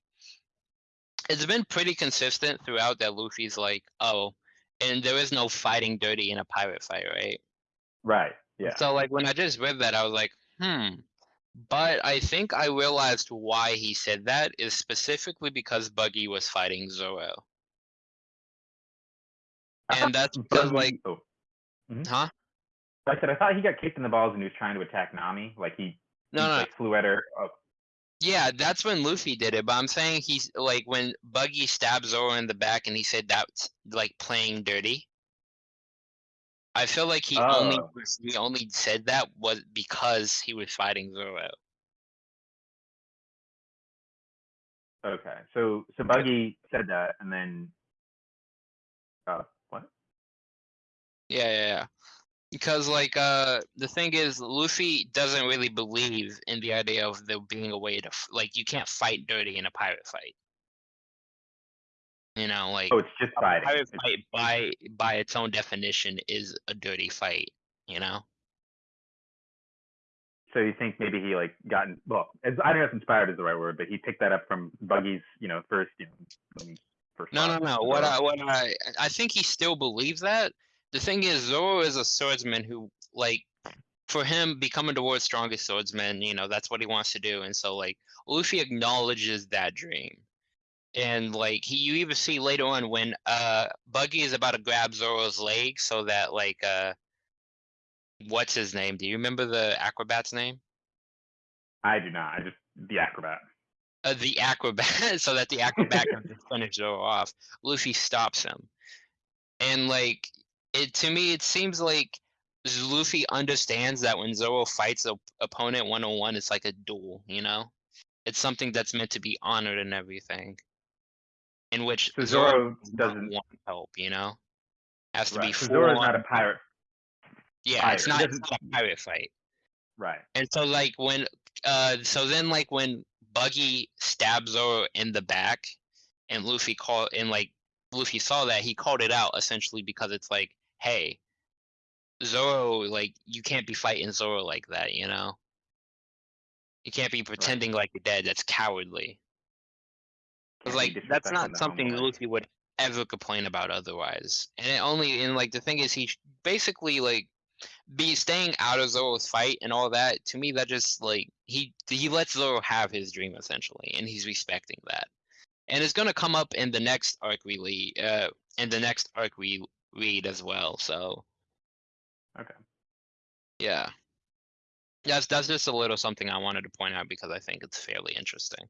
S1: it's been pretty consistent throughout that Luffy's like, oh, and there is no fighting dirty in a pirate fight, right?
S2: right. Yeah.
S1: So like when I just read that, I was like, hmm. But I think I realized why he said that is specifically because Buggy was fighting Zoro. And that's because like,
S2: oh.
S1: huh?
S2: I said I thought he got kicked in the balls and he was trying to attack Nami. Like he,
S1: No,
S2: he
S1: no,
S2: like flew at her. Oh,
S1: yeah, that's when Luffy did it. But I'm saying he's like when Buggy stabbed Zoro in the back, and he said that's like playing dirty. I feel like he only
S2: Oh.
S1: he only said that was because he was fighting Zoro.
S2: okay. So so Buggy said that, and then, uh?
S1: Yeah, yeah, yeah. Because like uh the thing is Luffy doesn't really believe in the idea of there being a way to f- like you can't fight dirty in a pirate fight. You know, like
S2: Oh, it's just
S1: a
S2: fighting.
S1: pirate fight by by its own definition is a dirty fight, you know?
S2: So you think maybe he like gotten well? As, I don't know if inspired is the right word, but he picked that up from Buggy's, you know, first, you know, first.
S1: No, no, no. What I what I I think he still believes that. The thing is Zoro is a swordsman who like for him becoming the world's strongest swordsman, you know, that's what he wants to do. And so like Luffy acknowledges that dream. And like he you even see later on when uh Buggy is about to grab Zoro's leg so that like uh what's his name? Do you remember the acrobat's name?
S2: I do not. I just the acrobat.
S1: Uh, the acrobat so that the acrobat can just finish Zoro off. Luffy stops him. And like it to me it seems like Luffy understands that when Zoro fights a opponent one on one, it's like a duel, you know? It's something that's meant to be honored and everything. In which
S2: So
S1: Zoro
S2: Zoro
S1: does not want help, you know? Has to
S2: Right.
S1: be
S2: So Zoro's not a pirate.
S1: Yeah, it's not, it's
S2: doesn't-
S1: not a pirate fight.
S2: Right.
S1: And so like when uh so then like when Buggy stabs Zoro in the back and Luffy call and like Luffy saw that he called it out essentially because it's like, hey, Zoro, like you can't be fighting Zoro like that, you know? You can't be pretending like you're dead. That's cowardly.
S2: Can't
S1: Cause
S2: be
S1: like that's not something. Luffy would ever complain about otherwise. And it only and like the thing is he basically like be staying out of Zoro's fight and all that. To me, that just like he he lets Zoro have his dream essentially, and he's respecting that. And it's gonna come up in the next arc we lead, uh, in the next arc we read as well. So
S2: Okay.
S1: yeah, that's that's just a little something I wanted to point out because I think it's fairly interesting.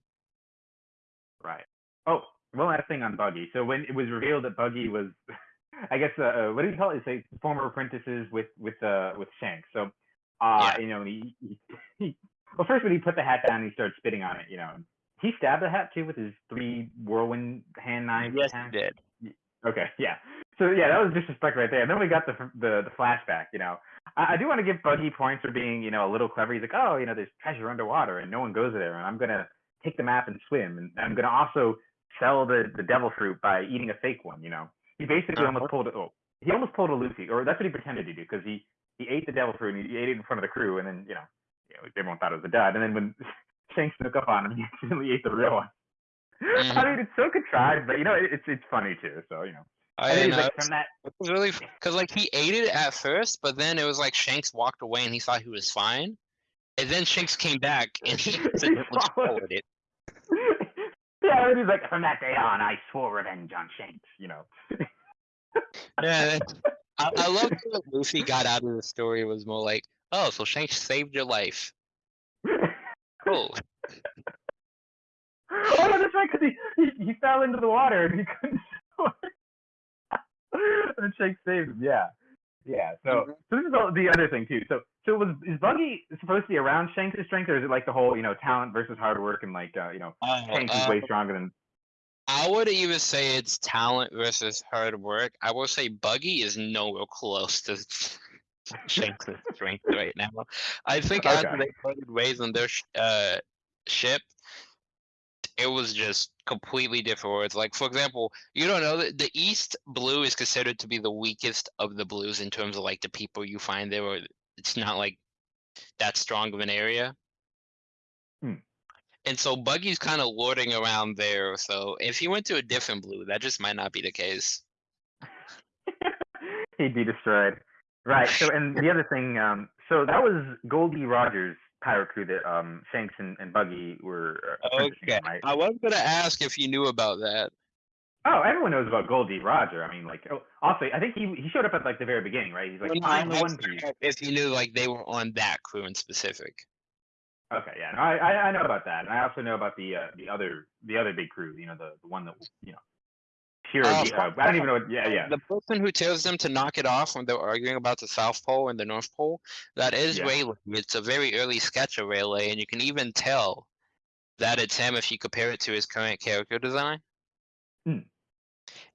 S2: Right. Oh, one last thing on Buggy. So when it was revealed that Buggy was, I guess, uh, uh, what do you call it? Say former apprentices with with uh with Shanks. So, uh,
S1: Yeah.
S2: you know, he, he, he well first when he put the hat down, he started spitting on it. You know, he stabbed the hat too with his three whirlwind hand knives.
S1: Yes, he did.
S2: Okay, yeah. So yeah, that was disrespect right there. And then we got the the, the flashback. You know, I, I do want to give Buggy points for being you know a little clever. He's like, oh, you know, there's treasure underwater and no one goes there, and I'm gonna take the map and swim, and I'm gonna also sell the the devil fruit by eating a fake one. You know, he basically
S1: Uh-huh.
S2: almost pulled a, oh, he almost pulled a Luffy, or that's what he pretended to do because he he ate the devil fruit and he ate it in front of the crew, and then you know, you know everyone thought it was a dud, and then when Shanks snuck up on him, he accidentally ate the real one. I
S1: Mhm.
S2: mean, it's so contrived, but you know, it, it's it's funny too. So you know.
S1: I,
S2: then
S1: didn't know.
S2: like, from that,
S1: It was really because like he ate it at first, but then it was like Shanks walked away and he thought he was fine, and then Shanks came back and he accidentally
S2: swallowed
S1: it.
S2: yeah, and he's like, from that day on, I swore revenge on Shanks. You know.
S1: Yeah, I, I love that Luffy got out of the story was more like, oh, so Shanks saved your life. Cool.
S2: oh, no, that's right, because he, he he fell into the water and he couldn't and Shanks saved him. Yeah. Yeah. So,
S1: Mhm.
S2: so this is all, the other thing too. So, so was is Buggy supposed to be around Shanks' strength, or is it like the whole you know talent versus hard work and like uh, you know
S1: Uh,
S2: Shanks is
S1: uh,
S2: way stronger than
S1: I would even say it's talent versus hard work. I will say Buggy is nowhere close to Shanks' strength right now. I think after they parted ways on their sh- uh, ship, it was just completely different words. Like for example, you don't know that the East Blue is considered to be the weakest of the blues in terms of like the people you find there. Or it's not like that strong of an area.
S2: Hmm.
S1: And so Buggy's kind of lording around there. So if he went to a different blue, that just might not be the case.
S2: he'd be destroyed. Right. So, and the other thing, um, so that was Gol D. Roger's pirate crew that um, Shanks and, and Buggy were uh,
S1: Okay.
S2: right?
S1: I was gonna ask if you knew about that.
S2: Oh, everyone knows about Gol D. Roger. I mean, like, oh, also, I think he he showed up at like the very beginning, right? He's like,
S1: Well,
S2: I'm the One Piece.
S1: If you knew like they were on that crew in specific.
S2: Okay, yeah, no, I, I I know about that, and I also know about the uh, the other the other big crew. You know, the, the one that you know, Shiro.
S1: Oh,
S2: uh, I don't even know. What, yeah, yeah.
S1: The person who tells them to knock it off when they're arguing about the South Pole and the North Pole, that is
S2: Yeah.
S1: Rayleigh. It's a very early sketch of Rayleigh, and you can even tell that it's him if you compare it to his current character design.
S2: Hmm.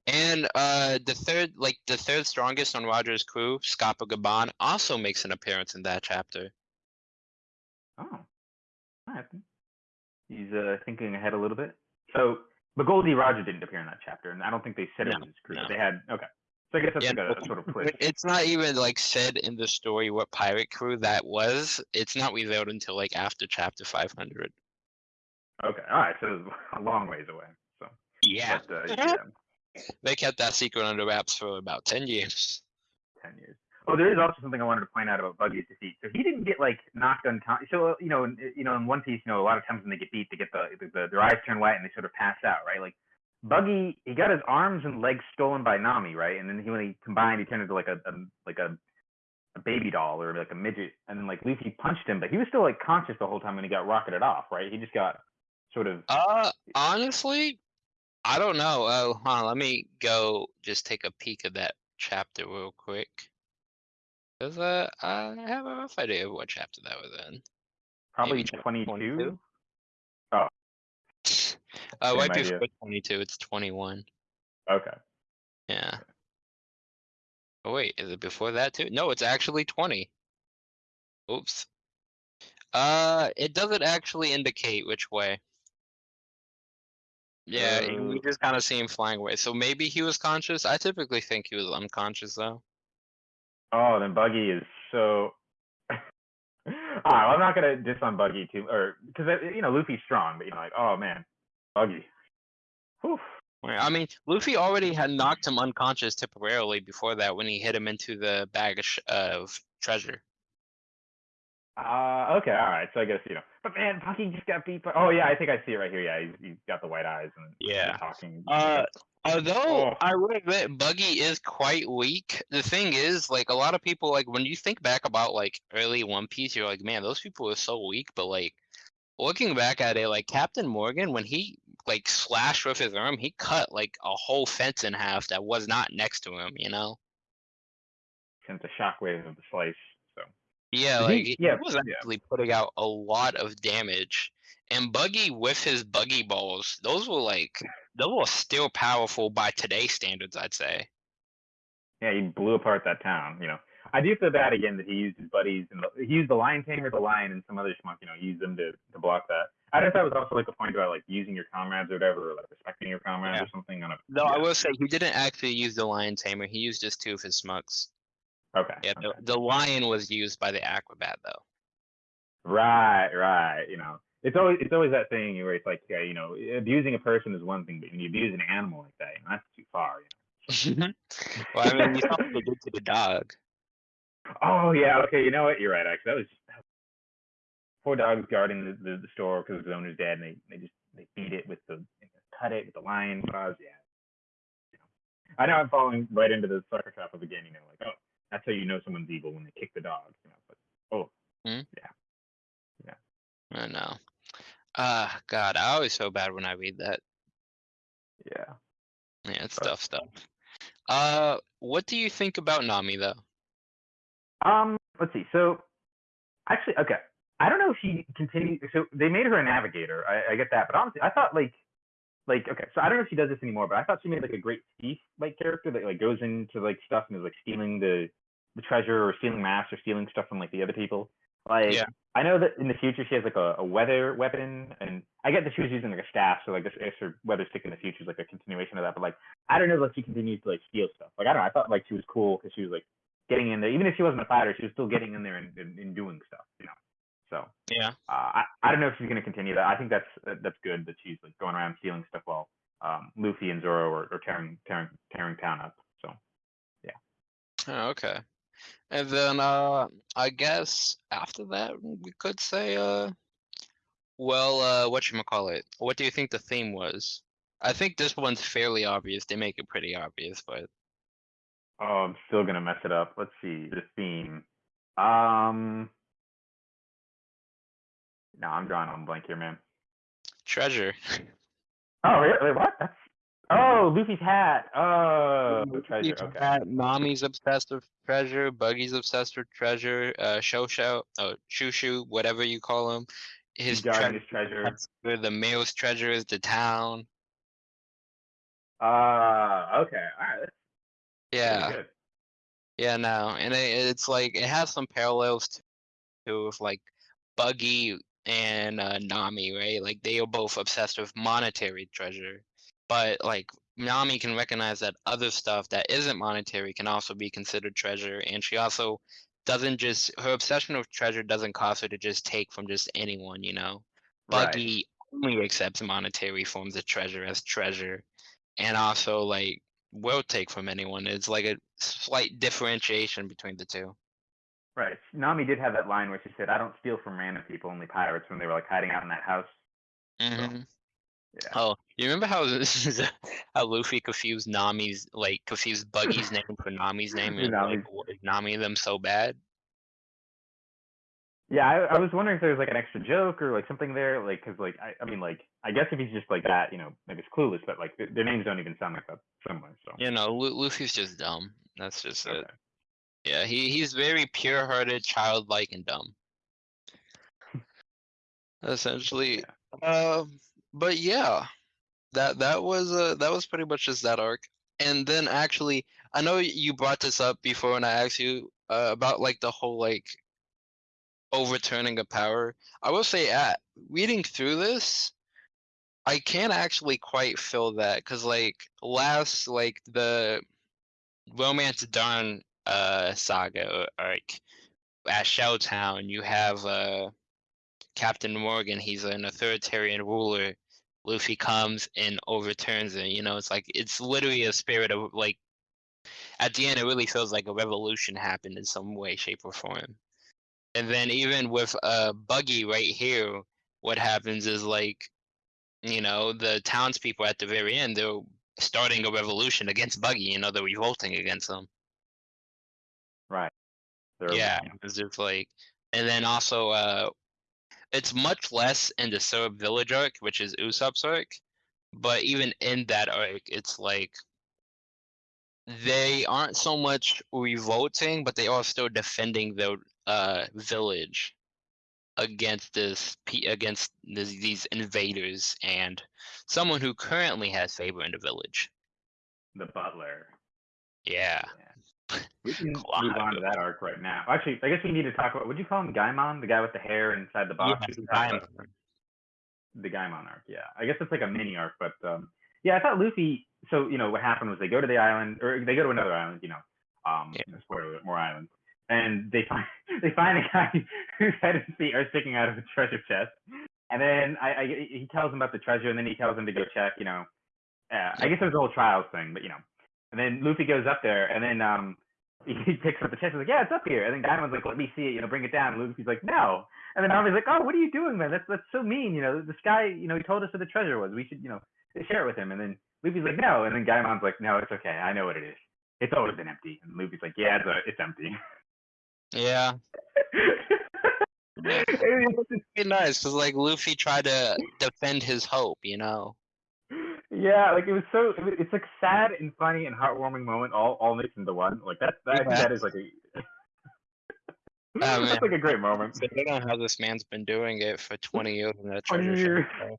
S1: And uh, the third, like the third strongest on Roger's crew, Scopper Gaban, also makes an appearance in that chapter.
S2: Oh, right. He's uh, thinking ahead a little bit. So, but Gol D. Roger didn't appear in that chapter, and I don't think they said it
S1: No,
S2: was his crew.
S1: no.
S2: They had okay. So I guess that's
S1: Yeah,
S2: like a, a sort of twist.
S1: It's not even like said in the story what pirate crew that was. It's not revealed until like after chapter 500.
S2: Okay, all right. So it was a long ways away. So,
S1: Yeah.
S2: but, uh, yeah,
S1: They kept that secret under wraps for about 10 years.
S2: ten years. Oh, there is also something I wanted to point out about Buggy's defeat. So he didn't get like knocked unconscious. So you know, in, you know, in One Piece, you know, a lot of times when they get beat, they get the, the, the their eyes turn white and they sort of pass out, right? Like Buggy, he got his arms and legs stolen by Nami, right? And then he, when he combined, he turned into like a, a like a a baby doll or like a midget, and then like Luffy punched him, but he was still like conscious the whole time when he got rocketed off, right? He just got sort of.
S1: Uh, honestly, I don't know. Oh, on, let me go just take a peek at that chapter real quick. Uh, I have a rough idea of what chapter that was in.
S2: Probably
S1: Maybe chapter
S2: 22.
S1: 22?
S2: Oh,
S1: Uh,
S2: Same
S1: right
S2: idea.
S1: before twenty-two, it's twenty-one.
S2: okay.
S1: Yeah. Oh wait, is it before that too? No, it's actually twenty. Oops. Uh, it doesn't actually indicate which way. Yeah, he- we
S2: Uh,
S1: just kind of see him flying away. So maybe he was conscious. I typically think he was unconscious though.
S2: Oh, then Buggy is so. All right, well, I'm not gonna diss on Buggy too, or because uh, you know Luffy's strong, but you know, like, oh man, Buggy. Whew.
S1: I mean, Luffy already had knocked him unconscious temporarily before that when he hit him into the bag of treasure.
S2: Uh, okay, all right. So I guess you know, but man, Buggy just got beat by. Oh yeah, I think I see it right here. Yeah, he's, he's got the white eyes and
S1: Yeah.
S2: talking.
S1: Uh, Although
S2: Oh.
S1: I would admit Buggy is quite weak. The thing is, like a lot of people, like when you think back about like early One Piece, you're like, man, those people are so weak. But like looking back at it, like Captain Morgan, when he like slashed with his arm, he cut like a whole fence in half that was not next to him. You know?
S2: sent the shockwave of the slice.
S1: Yeah,
S2: He-
S1: like he,
S2: yeah,
S1: was
S2: yeah.
S1: actually putting out a lot of damage. And Buggy with his buggy balls, those were like those were still powerful by today's standards, I'd say.
S2: yeah, he blew apart that town. You know, I do feel bad again that he used his buddies and the, he used the lion tamer, the lion, and some other schmuck. You know, used them to to block that. I just thought it was also like a point about like using your comrades or whatever, or like respecting your comrades
S1: Yeah.
S2: or something. On a,
S1: Though I will say he didn't actually use the lion tamer. He used just two of his smugs.
S2: Okay.
S1: Yeah, the,
S2: okay.
S1: the lion was used by the acrobat though.
S2: Right, right. You know, it's always it's always that thing where it's like, yeah, you know, abusing a person is one thing, but when you abuse an animal like that, you know, that's too far. You
S1: well, I mean, you what they did to the dog.
S2: know? Oh yeah, okay. You know what? You're right. Actually, that was, that was poor dog's guarding the, the, the store because his owner's dead, and they, they just they beat it with the cut it with the lion claws. Yeah. Know. I know I'm falling right into the sucker trap of again. You know, like oh, that's how you know someone's evil when they kick the dog. You know, but oh, Yeah. Yeah.
S1: I know. Ah, God, I always feel bad when I read that.
S2: yeah.
S1: Yeah, it's
S2: But-
S1: tough stuff. Uh, what do you think about Nami though?
S2: Um, let's see. So, actually, okay. I don't know if she continued. So they made her a navigator. I, I get that, but honestly, I thought like, like okay. So I don't know if she does this anymore, but I thought she made like a great thief like character that like goes into like stuff and is like stealing the treasure or stealing maps or stealing stuff from like the other people. Like,
S1: Yeah.
S2: I know that in the future she has like a, a weather weapon, and I get that she was using like a staff, so like this if her weather stick in the future is like a continuation of that. But like, I don't know if she continues to like steal stuff. Like, I don't know. I thought like she was cool because she was like getting in there, even if she wasn't a fighter, she was still getting in there and, and, and doing stuff, you know. So
S1: Yeah.
S2: uh, I I don't know if she's gonna continue that. I think that's that- that's good that she's like going around stealing stuff while um, Luffy and Zoro are, are tearing tearing tearing town up. So yeah.
S1: Oh, okay. And then uh I guess after that we could say uh well uh it? What do you think the theme was? I think this one's fairly obvious. They make it pretty obvious, but
S2: oh, I'm still gonna mess it up. Let's see the theme. Um, no, I'm drawing on blank here, man.
S1: treasure.
S2: Oh, really? Wait, what? That's oh, Luffy's hat. Oh, treasure. Okay.
S1: hat, Nami's obsessed with treasure, Buggy's obsessed with treasure, uh Shosho, oh Shushu, whatever you call him. His treasure,
S2: his treasure.
S1: where the male's treasure is the town.
S2: Uh, okay. All right.
S1: Yeah. Yeah, no, and it, it's like it has some parallels to, to with like Buggy and uh, Nami, right? Like they are both obsessed with monetary treasure, but like Nami can recognize that other stuff that isn't monetary can also be considered treasure, and she also doesn't just her obsession with treasure doesn't cause her to just take from just anyone, you know.
S2: Right.
S1: Buggy only accepts monetary forms of treasure as treasure, and also like will take from anyone. It's like a slight differentiation between the two.
S2: Right. Nami did have that line where she said, "I don't steal from random people, only pirates." When they were like hiding out in that house.
S1: Mhm.
S2: Yeah.
S1: Oh, you remember how this how Luffy confused Nami's like confused Buggy's name for Nami's name and like what is Nami them so bad?
S2: Yeah, I, I was wondering if there was like an extra joke or like something there, like because like I, I mean like I guess if he's just like that, you know, maybe it's clueless, but like th- their names don't even sound like that similar. So
S1: You know, Lu- Luffy's just dumb. That's just it. Yeah, he he's very pure-hearted, childlike, and dumb. Essentially, um, but yeah, that that was uh that was pretty much just that arc. And then actually, I know you brought this up before when I asked you uh, about like the whole like overturning of power. I will say, at reading through this, I can't actually quite feel that because like last like the Romance Dawn uh saga arc at Shelltown, you have uh Captain Morgan, he's an authoritarian ruler. Luffy comes and overturns it. You know, it's like it's literally a spirit of like at the end it really feels like a revolution happened in some way, shape, or form. And then even with uh Buggy right here, what happens is like, you know, the townspeople at the very end, they're starting a revolution against Buggy, you know, they're revolting against him.
S2: Right. They're-
S1: Yeah, it's just like, and then also, uh, it's much less in the Syrup Village arc, which is Usopp's arc, but even in that arc, it's like they aren't so much revolting, but they are still defending their uh village against this against this, these invaders and someone who currently has favor in the village.
S2: the butler.
S1: Yeah.
S2: We can move on to that arc right now. Actually, I guess we need to talk about. Would you call him Gaimon, the guy with the hair inside the box?
S1: Yeah,
S2: We can talk about the Gaimon arc. Yeah, I guess it's like a mini arc, but um, yeah, I thought Luffy. So you know what happened was they go to the island, or they go to another island. You know, um,
S1: Yeah.
S2: spoiler more islands, and they find they find a guy whose head and feet are sticking out of a treasure chest, and then I, I he tells him about the treasure, and then he tells him to go check. You know, uh, I guess there's a whole trials thing, but you know, and then Luffy goes up there, and then um. He picks up the chest. He's like, "Yeah, it's up here." And then Gaimon's like, "Let me see it. You know, bring it down." And Luffy's like, "No." And then Nami's like, "Oh, what are you doing, man? That's that's so mean. You know, this guy, you know, he told us where the treasure was. We should, you know, share it with him." And then Luffy's like, "No." And then Gaimon's like, "No, it's okay. I know what it is. It's always been empty." And Luffy's like, "Yeah, it's, uh, it's empty."
S1: Yeah.
S2: It's-
S1: Be nice because like Luffy tried to defend his hope, you know.
S2: Yeah, like it was so. It was, it's like sad and funny and heartwarming moment all all mixed into one. Like that. that
S1: Yeah.
S2: that is like a.
S1: Oh.
S2: That's like a great moment.
S1: So I don't know how this man's been doing it for 20 years in that
S2: 20
S1: treasure
S2: years.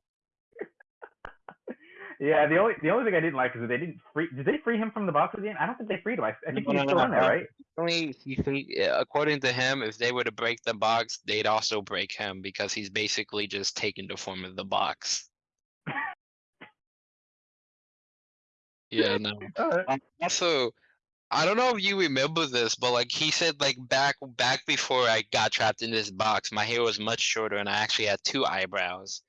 S2: Yeah, the only the only thing I didn't like is that they didn't free. Did they free him from the box at the end? I don't think they freed him. I, I think
S1: No,
S2: he's
S1: no,
S2: still
S1: no,
S2: in there,
S1: no.
S2: right?
S1: Only you think, according to him, if they were to break the box, they'd also break him because he's basically just taken the form of the box. Yeah, no.
S2: Uh,
S1: Um, also, I don't know if you remember this, but like he said, like back back before I got trapped in this box, my hair was much shorter and I actually had two eyebrows.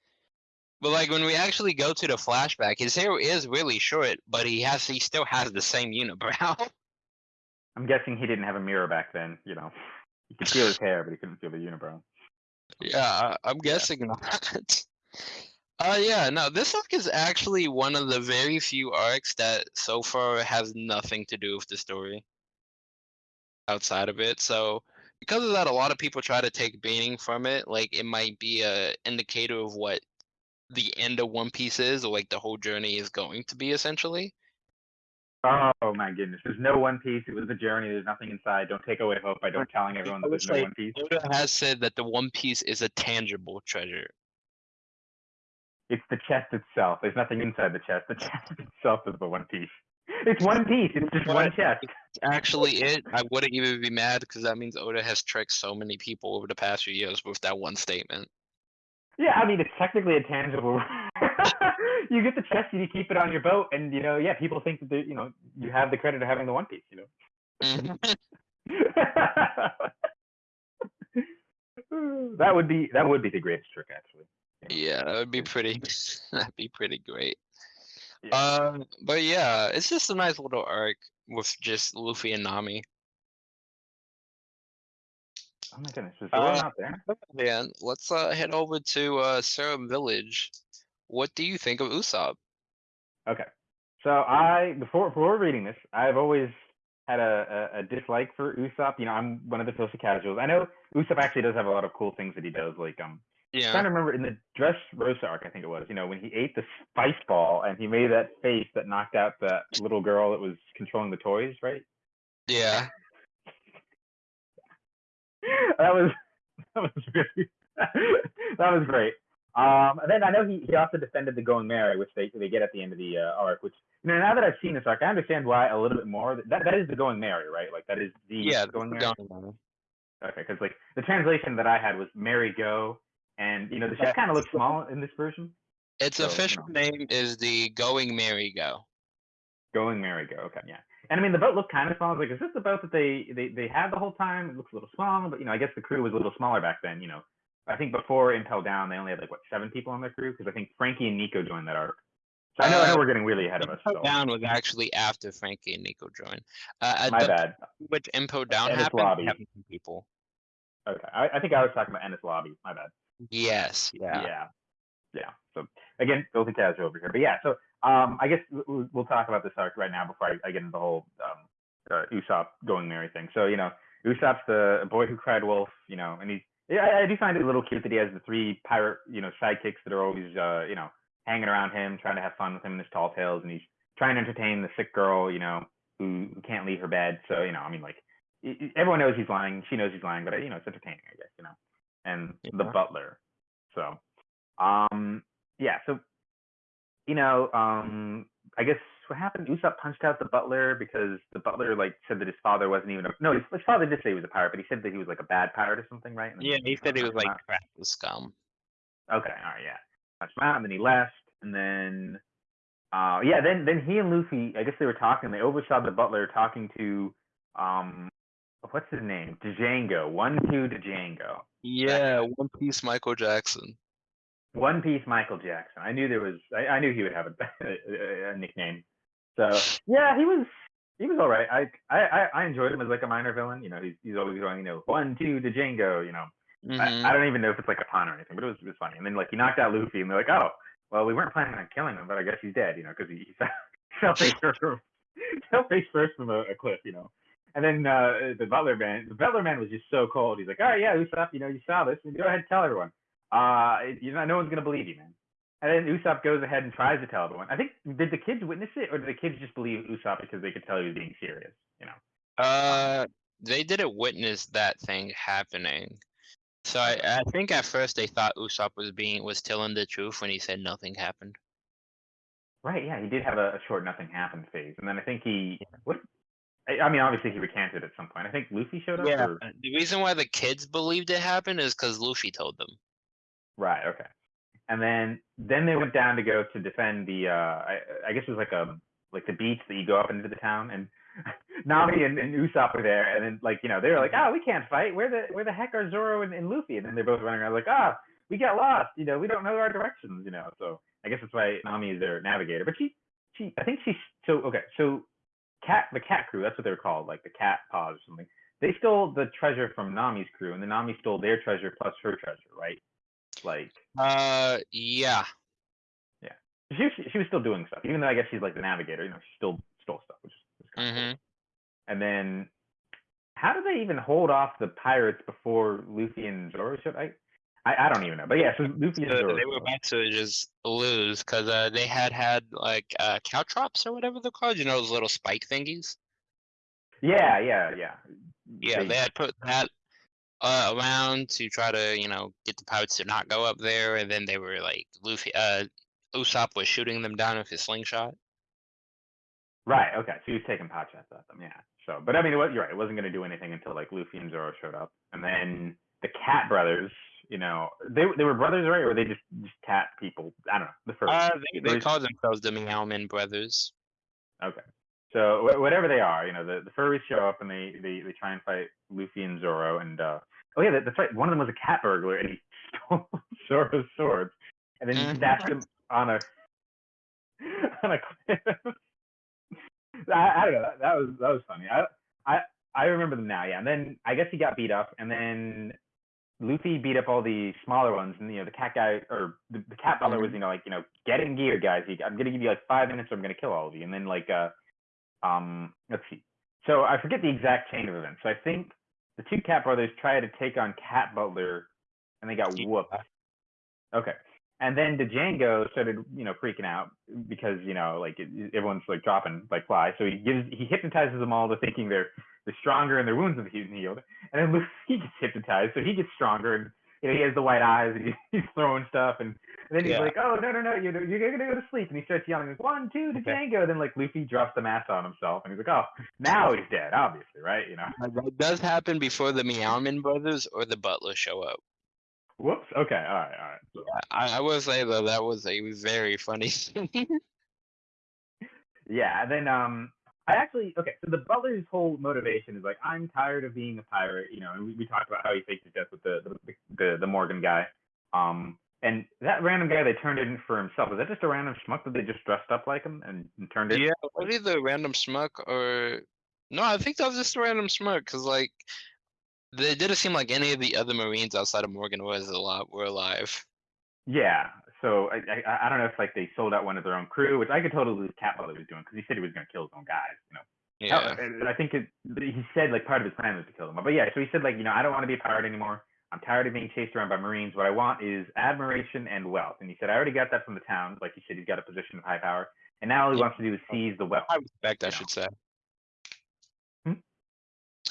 S1: But like when we actually go to the flashback, his hair is really short, but he has he still has the same unibrow.
S2: I'm guessing he didn't have a mirror back then. You know, he could feel his hair, but he couldn't feel the unibrow.
S1: yeah, I- I'm guessing not. Uh yeah, no, this arc is actually one of the very few arcs that so far has nothing to do with the story outside of it. So because of that, a lot of people try to take meaning from it. Like it might be a indicator of what the end of One Piece is, or like the whole journey is going to be essentially.
S2: Oh my goodness! There's no One Piece. It was a journey. There's nothing inside. Don't take away hope by don't telling everyone that there's no
S1: say-
S2: One Piece.
S1: Oda has said that the One Piece is a tangible treasure.
S2: It's the chest itself. There's nothing inside the chest. The chest itself is the One Piece. It's One Piece. It's just one chest.
S1: Actually, it I wouldn't even be mad because that means Oda has tricked so many people over the past few years with that one statement.
S2: Yeah, I mean it's technically a tangible. you get the chest and you keep it on your boat, and you know, yeah, people think that they, you know you have the credit of having the One Piece. You know.
S1: Mhm.
S2: that would be that would be the greatest trick, actually.
S1: Yeah, that would be pretty. That'd be pretty great.
S2: Yeah.
S1: Uh, but yeah, it's just a nice little arc with just Luffy and Nami.
S2: oh my goodness, is
S1: Uh,
S2: not there?
S1: Man, let's uh head over to uh Syrup Village. What do you think of Usopp?
S2: Okay. So I before before reading this, I've always had a, a, a dislike for Usopp. You know, I'm one of the filthy casuals. I know Usopp actually does have a lot of cool things that he does, like um I'm
S1: Yeah.
S2: trying to remember in the Dress Rosa arc, I think it was, you know, when he ate the spice ball and he made that face that knocked out that little girl that was controlling the toys, right?
S1: Yeah.
S2: that was that was really that was great. Um, and then I know he, he also defended the Going Merry, which they they get at the end of the uh, arc. Which you know, now that I've seen this arc, I understand why a little bit more. That that is the Going Merry, right? Like that is the
S1: Yeah,
S2: Going
S1: the
S2: Merry.
S1: Going
S2: Okay, because like the translation that I had was Merry Go, and you know the ship kind of looks small in this version.
S1: Its
S2: So, you
S1: official
S2: know.
S1: name is the Going Merry Go.
S2: Going Merry Go. Okay, yeah. And I mean, the boat looked kind of small. I was like, is this the boat that they, they they had the whole time? It looks a little small, but you know, I guess the crew was a little smaller back then. You know, I think before Impel Down, they only had like what seven people on their crew because I think Franky and Nico joined that arc. So I know I know
S1: Uh,
S2: we're getting really ahead of us.
S1: Impo
S2: So
S1: Down was actually after Franky and Nico joined. Uh,
S2: my bad.
S1: which Impo Down
S2: Enies
S1: happened,
S2: Lobby.
S1: we have some people.
S2: Okay, I, I think I was talking about Enies Lobby. My bad.
S1: Yes. Yeah.
S2: yeah, yeah. So again, filthy casual over here. But yeah, so um, I guess we'll, talk about this arc right now before I, I get into the whole um, uh, Usopp going Merry thing. So you know, Usopp's the boy who cried wolf. You know, and he's yeah, I, I do find it a little cute that he has the three pirate you know sidekicks that are always uh, you know hanging around him, trying to have fun with him in his tall tales, and he's trying to entertain the sick girl, you know, who, who can't leave her bed. So you know, I mean, like everyone knows he's lying. She knows he's lying, but you know, it's entertaining, I guess. You know, and the butler. So, um, yeah. So, you know, um, I guess what happened? Usopp punched out the butler because the butler like said that his father wasn't even a no. His, his father did say he was a pirate, but he said that he was like a bad pirate or something, right?
S1: Yeah, he said he was like crap scum.
S2: Okay, all right, yeah. Punched him out, and then he left, and then, uh, yeah, then then he and Luffy, I guess they were talking. They oversaw the butler talking to, um, what's his name? Jango. One two Jango.
S1: Yeah, One Piece Michael Jackson.
S2: One Piece Michael Jackson. I knew there was. I, I knew he would have a, a, a nickname. So yeah, he was. He was all right. I, I I- enjoyed him as like a minor villain. You know, he's he's always going, you know, one two Jango. You know,
S1: Mhm.
S2: I, I don't even know if it's like a pun or anything, but it was it was funny. And then like he knocked out Luffy, and they're like, oh, well, we weren't planning on killing him, but I guess he's dead. You know, because he, he fell, face first, fell face first from a, a cliff. You know. And then uh, the butler man, the butler man was just so cold. He's like, "All right, yeah, Usopp, you know, you saw this, go ahead and tell everyone. Uh, you know, no one's gonna believe you, man." And then Usopp goes ahead and tries to tell everyone. I think did the kids witness it, or did the kids just believe Usopp because they could tell he was being serious? You know.
S1: Uh, they didn't witness that thing happening. So I, I think at first they thought Usopp was being was telling the truth when he said nothing happened.
S2: Right. Yeah, he did have a, a short nothing happened phase, and then I think he what. I, I mean, obviously he recanted at some point. I think Luffy showed up.
S1: Yeah.
S2: Or,
S1: The reason why the kids believed it happened is because Luffy told them.
S2: right. Okay. And then then they went down to go to defend the. Uh, I, I guess it was like a like the beach that you go up into the town, and Nami and, and Usopp were there, and then like you know they were like, oh, we can't fight. Where the where the heck are Zoro and, and Luffy? And then they're both running around like, ah, we got lost. You know, we don't know our directions. You know, so I guess that's why Nami is their navigator. But she she I think she's so okay. So cat the cat crew that's what they were called like the cat paws or something. They stole the treasure from Nami's crew, and then Nami stole their treasure plus her treasure, right? Like
S1: Uh, yeah. Yeah.
S2: She was, she was still doing stuff, even though I guess she's like the navigator. You know, she still stole stuff, which is kind of cool. And then, how did they even hold off the pirates before Luffy and Zoro showed? I, I, I don't even know. But yeah, so Luffy
S1: So they were about to just lose because uh, they had had like uh, caltrops or whatever they're called. You know those little spike thingies.
S2: Yeah, yeah, yeah.
S1: Yeah,
S2: They-
S1: they had put that uh, around to try to you know get the pirates to not go up there, and then they were like Luffy. Uh, Usopp was shooting them down with his slingshot.
S2: Right. Okay. So he was taking pot shots at them. Yeah. So, but I mean, it was, you're right. It wasn't going to do anything until like Luffy and Zoro showed up, and then the Cat brothers. You know, they they were brothers, right? Or they just just cat people? I don't know. The first.
S1: Uh, they, they called themselves the Meowman Brothers.
S2: Okay. So wh- whatever they are, you know, the, the furries show up and they, they, they try and fight Luffy and Zoro. And uh, oh yeah, that, that's right. One of them was a cat burglar and he stole Zoro's sword and then he
S1: Mhm.
S2: stashed him on a on a cliff. I, I don't know. That, that was that was funny. I I I remember them now. Yeah, and then I guess he got beat up, and then Luffy beat up all the smaller ones, and you know the cat guy or the, the cat butler was you know like you know get in gear, guys. I'm gonna give you like five minutes, or I'm gonna kill all of you. And then like uh um let's see. So I forget the exact chain of events. So I think the two cat brothers tried to take on Cat Butler, and they got whooped. Okay. And then the Jango started, you know, freaking out because you know, like it, everyone's like dropping like flies. So he gives, he hypnotizes them all to thinking they're they're stronger and their wounds have healed. And then Luffy gets hypnotized, so he gets stronger and you know he has the white eyes and he's throwing stuff and, and then he's
S1: Yeah.
S2: like, oh no no no, you're you're gonna go to sleep. And he starts yelling like one two to
S1: Okay.
S2: Jango. Then like Luffy drops the mask on himself and he's like, oh now he's dead, obviously, right? You know.
S1: That does happen before the Meowban brothers or the Butler show up.
S2: Whoops. Okay. All right. All right. So,
S1: I, I will say though that was a very funny scene.
S2: Yeah, and then um, I actually okay. So the butler's whole motivation is like, I'm tired of being a pirate, you know. And we, we talked about how he faked his death with the the, the the Morgan guy. Um, and that random guy they turned in for himself is that just a random schmuck that they just dressed up like him and, and turned in?
S1: yeah, was either random schmuck or no, I think that was just a random schmuck because like they didn't seem like any of the other Marines outside of Morgan was a lot were alive.
S2: Yeah. So I, I I don't know if like they sold out one of their own crew, which I could totally believe Cat Butler was doing because he said he was going to kill his own guys, you know.
S1: Yeah,
S2: Oh, I think it, he said like part of his plan was to kill them. But yeah, so he said like, you know, I don't want to be a pirate anymore. I'm tired of being chased around by Marines. What I want is admiration and wealth. And he said, I already got that from the town. Like he said, he's got a position of high power. And now all he wants to do is seize the wealth.
S1: high respect, I should say.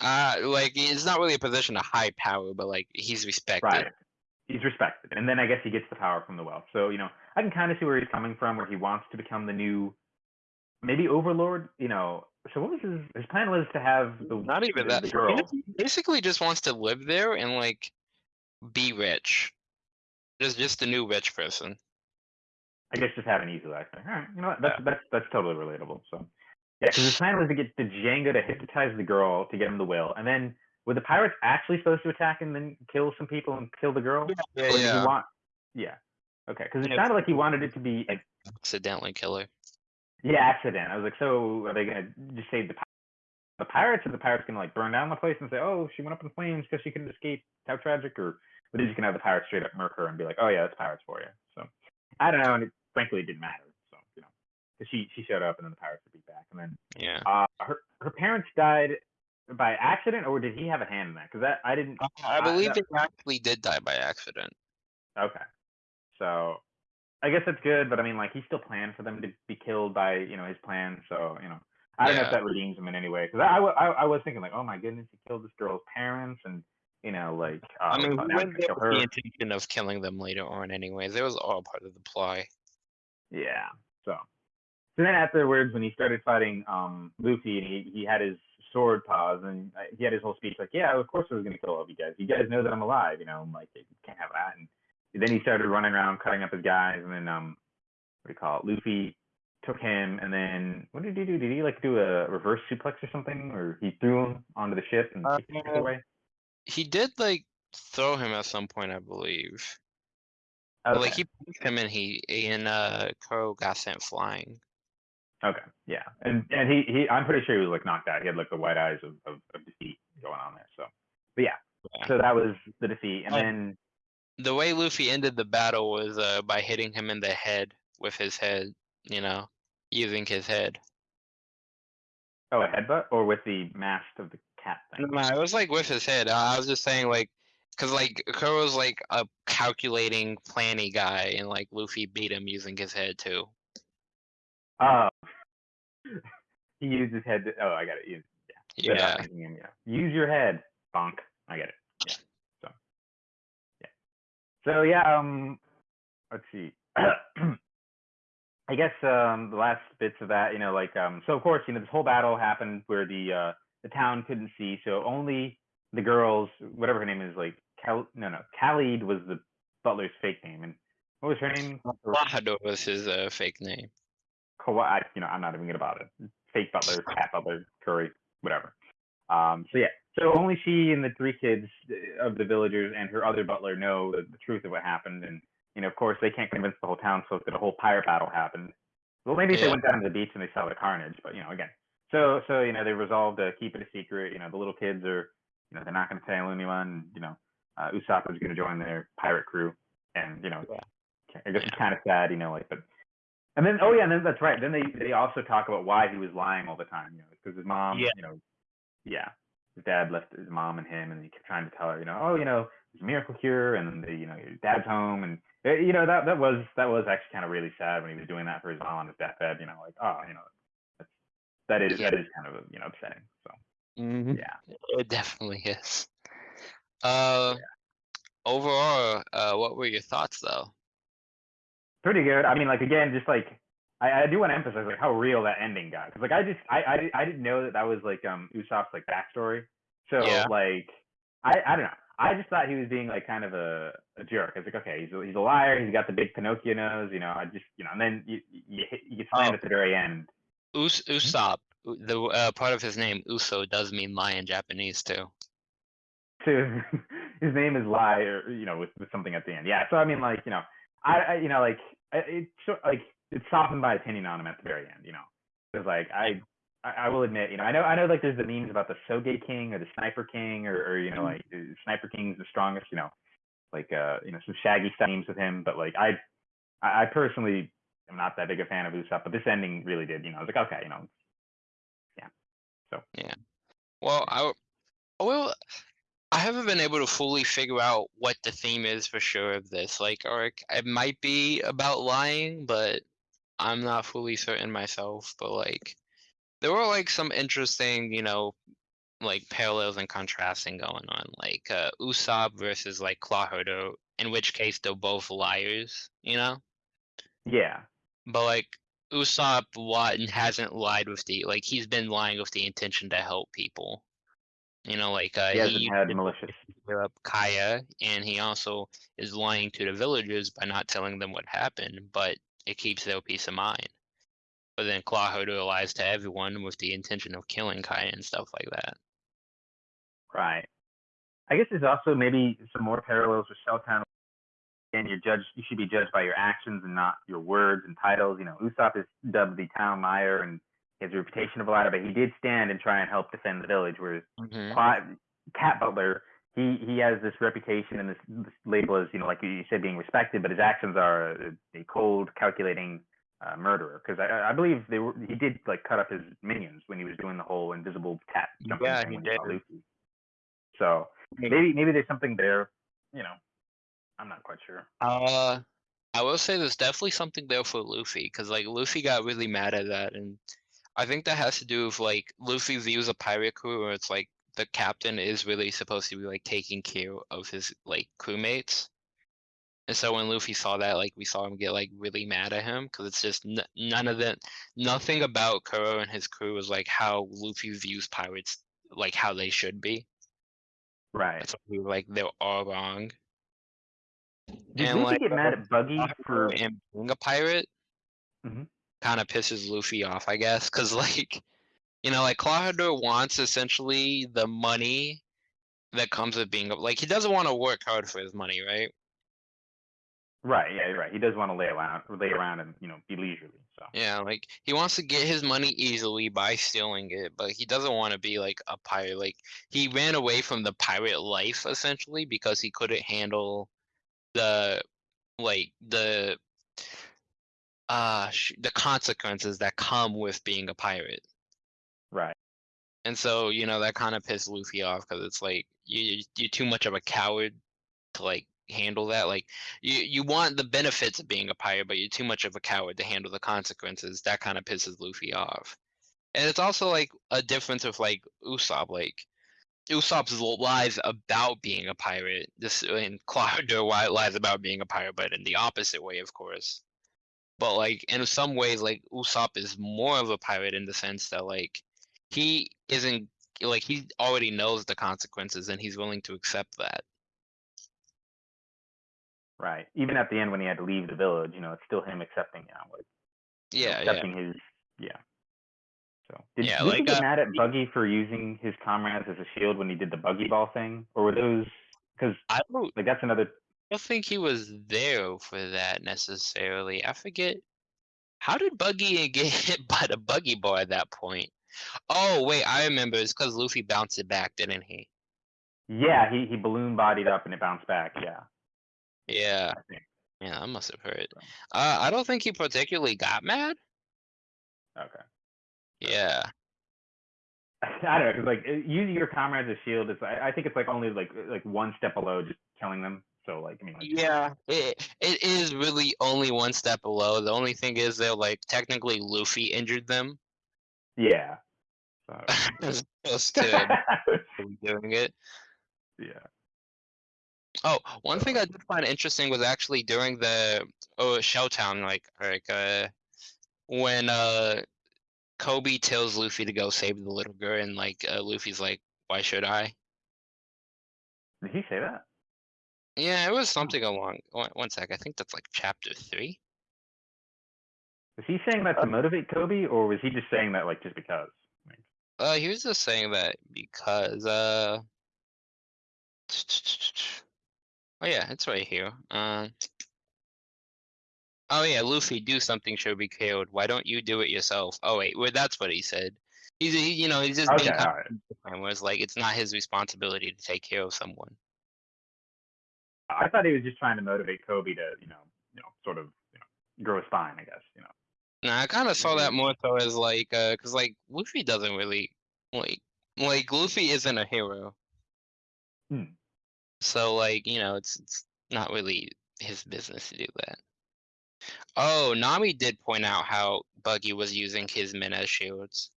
S1: Uh, like it's not really a position of high power, but like he's respected.
S2: Right. He's respected. And then I guess he gets the power from the wealth. So, you know, I can kind of see where he's coming from, where he wants to become the new, maybe overlord, you know. So what was his, his plan was to have the,
S1: Not even that. He
S2: girl.
S1: just- basically just wants to live there and like be rich. Just just a new rich person.
S2: I guess just have an easy life. All right, you know what? That's that's that's totally relatable. So, yeah, because his plan was to get the Jango to hypnotize the girl to get him the will, and then were the pirates actually supposed to attack and then kill some people and kill the girl?
S1: Yeah,
S2: or did
S1: yeah.
S2: he want? Yeah. Okay, because it
S1: Yeah.
S2: sounded like he wanted it to be a
S1: Accidentally killer.
S2: yeah accident. I was like, so are they gonna just save the pi- the pirates, or the pirates gonna like burn down the place and say, oh, she went up in flames because she couldn't escape? How tragic! Or but they're just gonna have the pirates straight up murk her and be like, oh yeah, that's pirates for you. So I don't know, and it, frankly, it didn't matter. So you know, because she she showed up and then the pirates were beat back, and then
S1: Yeah.
S2: uh, her her parents died by accident, or did he have a hand in that? Because that I didn't.
S1: I
S2: I-
S1: believe
S2: that-
S1: they actually did die by accident.
S2: Okay, so I guess that's good, but I mean, like he still planned for them to be killed by you know his plan. So you know, I don't know if that redeems him in any way. Because I, I, I I was thinking like, oh my goodness, he killed this girl's parents, and you know, like uh,
S1: I mean,
S2: now
S1: we
S2: he's
S1: went there
S2: kill
S1: with
S2: her.
S1: the intention of killing them later on, anyways. It was all part of the ploy.
S2: Yeah. So, so then afterwards, when he started fighting um Luffy, and he he had his sword pause, and uh, he had his whole speech like, "Yeah, of course I was gonna kill all of you guys. You guys know that I'm alive. You know, I'm like, you can't have that." And then he started running around cutting up his guys, and then um, what do you call it? Luffy took him, and then what did he do? Did he like do a reverse suplex or something, or he threw him onto the ship and
S1: Uh,
S2: kicked ship away?
S1: He did like throw him at some point, I believe. But, Like he punched him and he and uh Kuro got sent flying.
S2: Okay, yeah, and and he he I'm pretty sure he was like knocked out. He had like the white eyes of of, of defeat going on there. So, but yeah,
S1: Yeah.
S2: so that was the defeat, and then
S1: The way Luffy ended the battle was uh by hitting him in the head with his head, you know, using his head.
S2: oh a headbutt or with the mast of the cat thing.
S1: No, it was like with his head. I was just saying like, cause like Kuro's like a calculating, planny guy, and like Luffy beat him using his head too.
S2: Oh, he used his head. To, oh, I got it. Use, yeah,
S1: Yeah.
S2: without thinking him, yeah. Use your head, bonk. I get it. Yeah. So, yeah. So yeah. Um, let's see. I guess um the last bits of that, you know, like um, so of course, you know, this whole battle happened where the uh the town couldn't see, so only the girls, whatever her name is, like Cal, no, no, Khalid was the butler's fake name, and what was her name?
S1: Klahadore was his uh, fake name.
S2: Kawhi, you know, I'm not even gonna bother. Fake butler, cat butler, Curry, whatever. Um, so yeah, so only she and the three kids uh, of the villagers and her other butler know the, the truth of what happened, and you know, of course, they can't convince the whole townsfolk that a whole pirate battle happened. Well, maybe if they went down to the beach and they saw the carnage, but you know, again. So so you know they resolved to keep it a secret. You know the little kids are you know they're not going to tell anyone. You know uh, Usopp is going to join their pirate crew, and you know
S1: Yeah.
S2: I guess it's kind of sad. You know like but. And then, oh yeah, and then that's right. Then they they also talk about why he was lying all the time. You know, because his mom,
S1: Yeah.
S2: you know, yeah, his dad left his mom and him, and he kept trying to tell her, you know, oh, you know, there's a miracle cure, and the, you know, your dad's home, and uh, you know that that was that was actually kind of really sad when he was doing that for his mom on his deathbed. You know, like oh, you know, that's, that is
S1: Yeah.
S2: that is kind of you know upsetting. So
S1: Mhm.
S2: yeah,
S1: It definitely is. Uh, overall, uh, what were your thoughts though?
S2: Pretty good. I mean, like again, just like I, I do want to emphasize like how real that ending got because like I just I, I I didn't know that that was like um Usopp's like backstory. So
S1: Yeah.
S2: like I I don't know. I just thought he was being like kind of a, a jerk. I was like, okay, he's a, he's a liar. He's got the big Pinocchio nose, you know. I just you know, and then you you, you get slammed
S1: Oh.
S2: at the very end.
S1: Us Usopp, the uh, part of his name Uso does mean lie in Japanese too.
S2: To his name is lie or you know with, with something at the end. Yeah. So I mean like you know I, I you know like it's so- like it softened my opinion on him at the very end. You know, because like I. I I will admit, you know, I know, I know, like there's the memes about the Sogeking or the Sniper King, or, or you know, like uh, Sniper King's the strongest, you know, like uh, you know, some shaggy style memes with him. But like I, I I personally am not that big a fan of Usopp, but this ending really did. You know, I was like, okay, you know,
S1: yeah, so yeah, Well, I, will. I haven't been able to fully figure out what the theme is for sure of this. Like, or it- might be about lying, but I'm not fully certain myself. But like, there were like some interesting, you know, like parallels and contrasting going on. Like uh, Usopp versus like Klahadore, in which case they're both liars. You know.
S2: yeah,
S1: But like Usopp li- hasn't lied with the like he's been lying with the intention to help people. You know, like uh,
S2: he hasn't
S1: he
S2: had malicious.
S1: up Kaya, and he also is lying to the villagers by not telling them what happened, but it keeps their peace of mind. But then Klahadore lies to everyone with the intention of killing Kaya and stuff like that.
S2: Right. I guess there's also maybe some more parallels with Shelltown. And you're judged. You should be judged by your actions and not your words and titles. You know, Usopp is dubbed the town liar and a reputation of a liar, but he did stand and try and help defend the village. Whereas
S1: Mhm.
S2: Qua- Cat Butler, he he has this reputation and this, this label as you know, like you said, being respected, but his actions are a, a cold, calculating uh, murderer. Because I, I believe they were he did like cut up his minions when he was doing the whole invisible cat jumping
S1: Yeah, he
S2: when he saw
S1: did.
S2: Luffy. So maybe maybe there's something there. You know, I'm not quite sure.
S1: Uh, I will say there's definitely something there for Luffy because like Luffy got really mad at that, and I think that has to do with like Luffy views a pirate crew where it's like the captain is really supposed to be like taking care of his like crewmates. And so when Luffy saw that, like we saw him get like really mad at him because it's just n- none of it, nothing about Kuro and his crew is like how Luffy views pirates, like how they should be.
S2: Right.
S1: It's like, like they're all wrong.
S2: Did
S1: and,
S2: Luffy
S1: like,
S2: get mad at Buggy for?
S1: and being a pirate
S2: Mhm.
S1: Kind of pisses Luffy off, I guess, because like, you know, like Klahadore wants essentially the money that comes with being like he doesn't want to work hard for his money, right?
S2: Right. Yeah. Right. He does want to lay around, lay around, and you know, be leisurely. So.
S1: Yeah, like he wants to get his money easily by stealing it, but he doesn't want to be like a pirate. Like he ran away from the pirate life essentially because he couldn't handle the like the uh sh- the consequences that come with being a pirate.
S2: Right.
S1: And so, you know, that kind of pissed Luffy off because it's like you you're too much of a coward to like handle that. Like you you want the benefits of being a pirate, but you're too much of a coward to handle the consequences. That kind of pisses Luffy off. And it's also like a difference of like Usopp. Like Usopp's lies about being a pirate. This and Klahadore lies about being a pirate, but in the opposite way, of course. But like in some ways, like Usopp is more of a pirate in the sense that like he isn't like he already knows the consequences and he's willing to accept that.
S2: Right. Even at the end when he had to leave the village, you know, it's still him accepting, you know, like
S1: Yeah, yeah.
S2: accepting his, yeah. So did
S1: Yeah,
S2: Luffy
S1: like,
S2: get
S1: uh,
S2: mad at Buggy for using his comrades as a shield when he did the Buggy Ball thing, or were those? Because
S1: I don't,
S2: like that's another.
S1: I don't think he was there for that necessarily. I forget How did Buggy get hit by the Buggy Ball at that point? Oh wait, I remember. It's because Luffy bounced it back, didn't he?
S2: Yeah, he he balloon bodied up and it bounced back. Yeah,
S1: Yeah.
S2: I.
S1: Yeah, I must have heard. Uh, I don't think he particularly got mad.
S2: Okay.
S1: Yeah.
S2: I don't know, cause like uh, using your comrades as shield is, I, I think it's like only like like one step below just killing them. So like, I mean, like,
S1: Yeah. It it is really only one step below. The only thing is they're like technically Luffy injured them
S2: yeah. So,
S1: to doing it.
S2: yeah.
S1: Oh, one thing I did find interesting was actually during the oh Shelltown, like like uh when uh Koby tells Luffy to go save the little girl, and like uh, Luffy's like, "Why should I?"
S2: Did he say that?
S1: Yeah, it was something along. One, one sec, I think that's like chapter three.
S2: Was he saying that to motivate Koby, or was he just saying that like just because? Like,
S1: Uh, he was just saying that because uh. Oh yeah, it's right here. Uh. Oh yeah, Luffy, do something should be killed. Why don't you do it yourself? Oh wait, well that's what he said. He's he, you know he's just
S2: okay,
S1: being
S2: all right.
S1: kind like it's not his responsibility to take care of someone.
S2: I thought he was just trying to motivate Koby to, you know, you know, sort of, you know, grow a spine. I guess, you know.
S1: Nah, I kind of saw that more so as like, uh, cause like Luffy doesn't really like, like Luffy isn't a hero.
S2: Hmm.
S1: So like, you know, it's it's not really his business to do that. Oh, Nami did point out how Buggy was using his men as shields.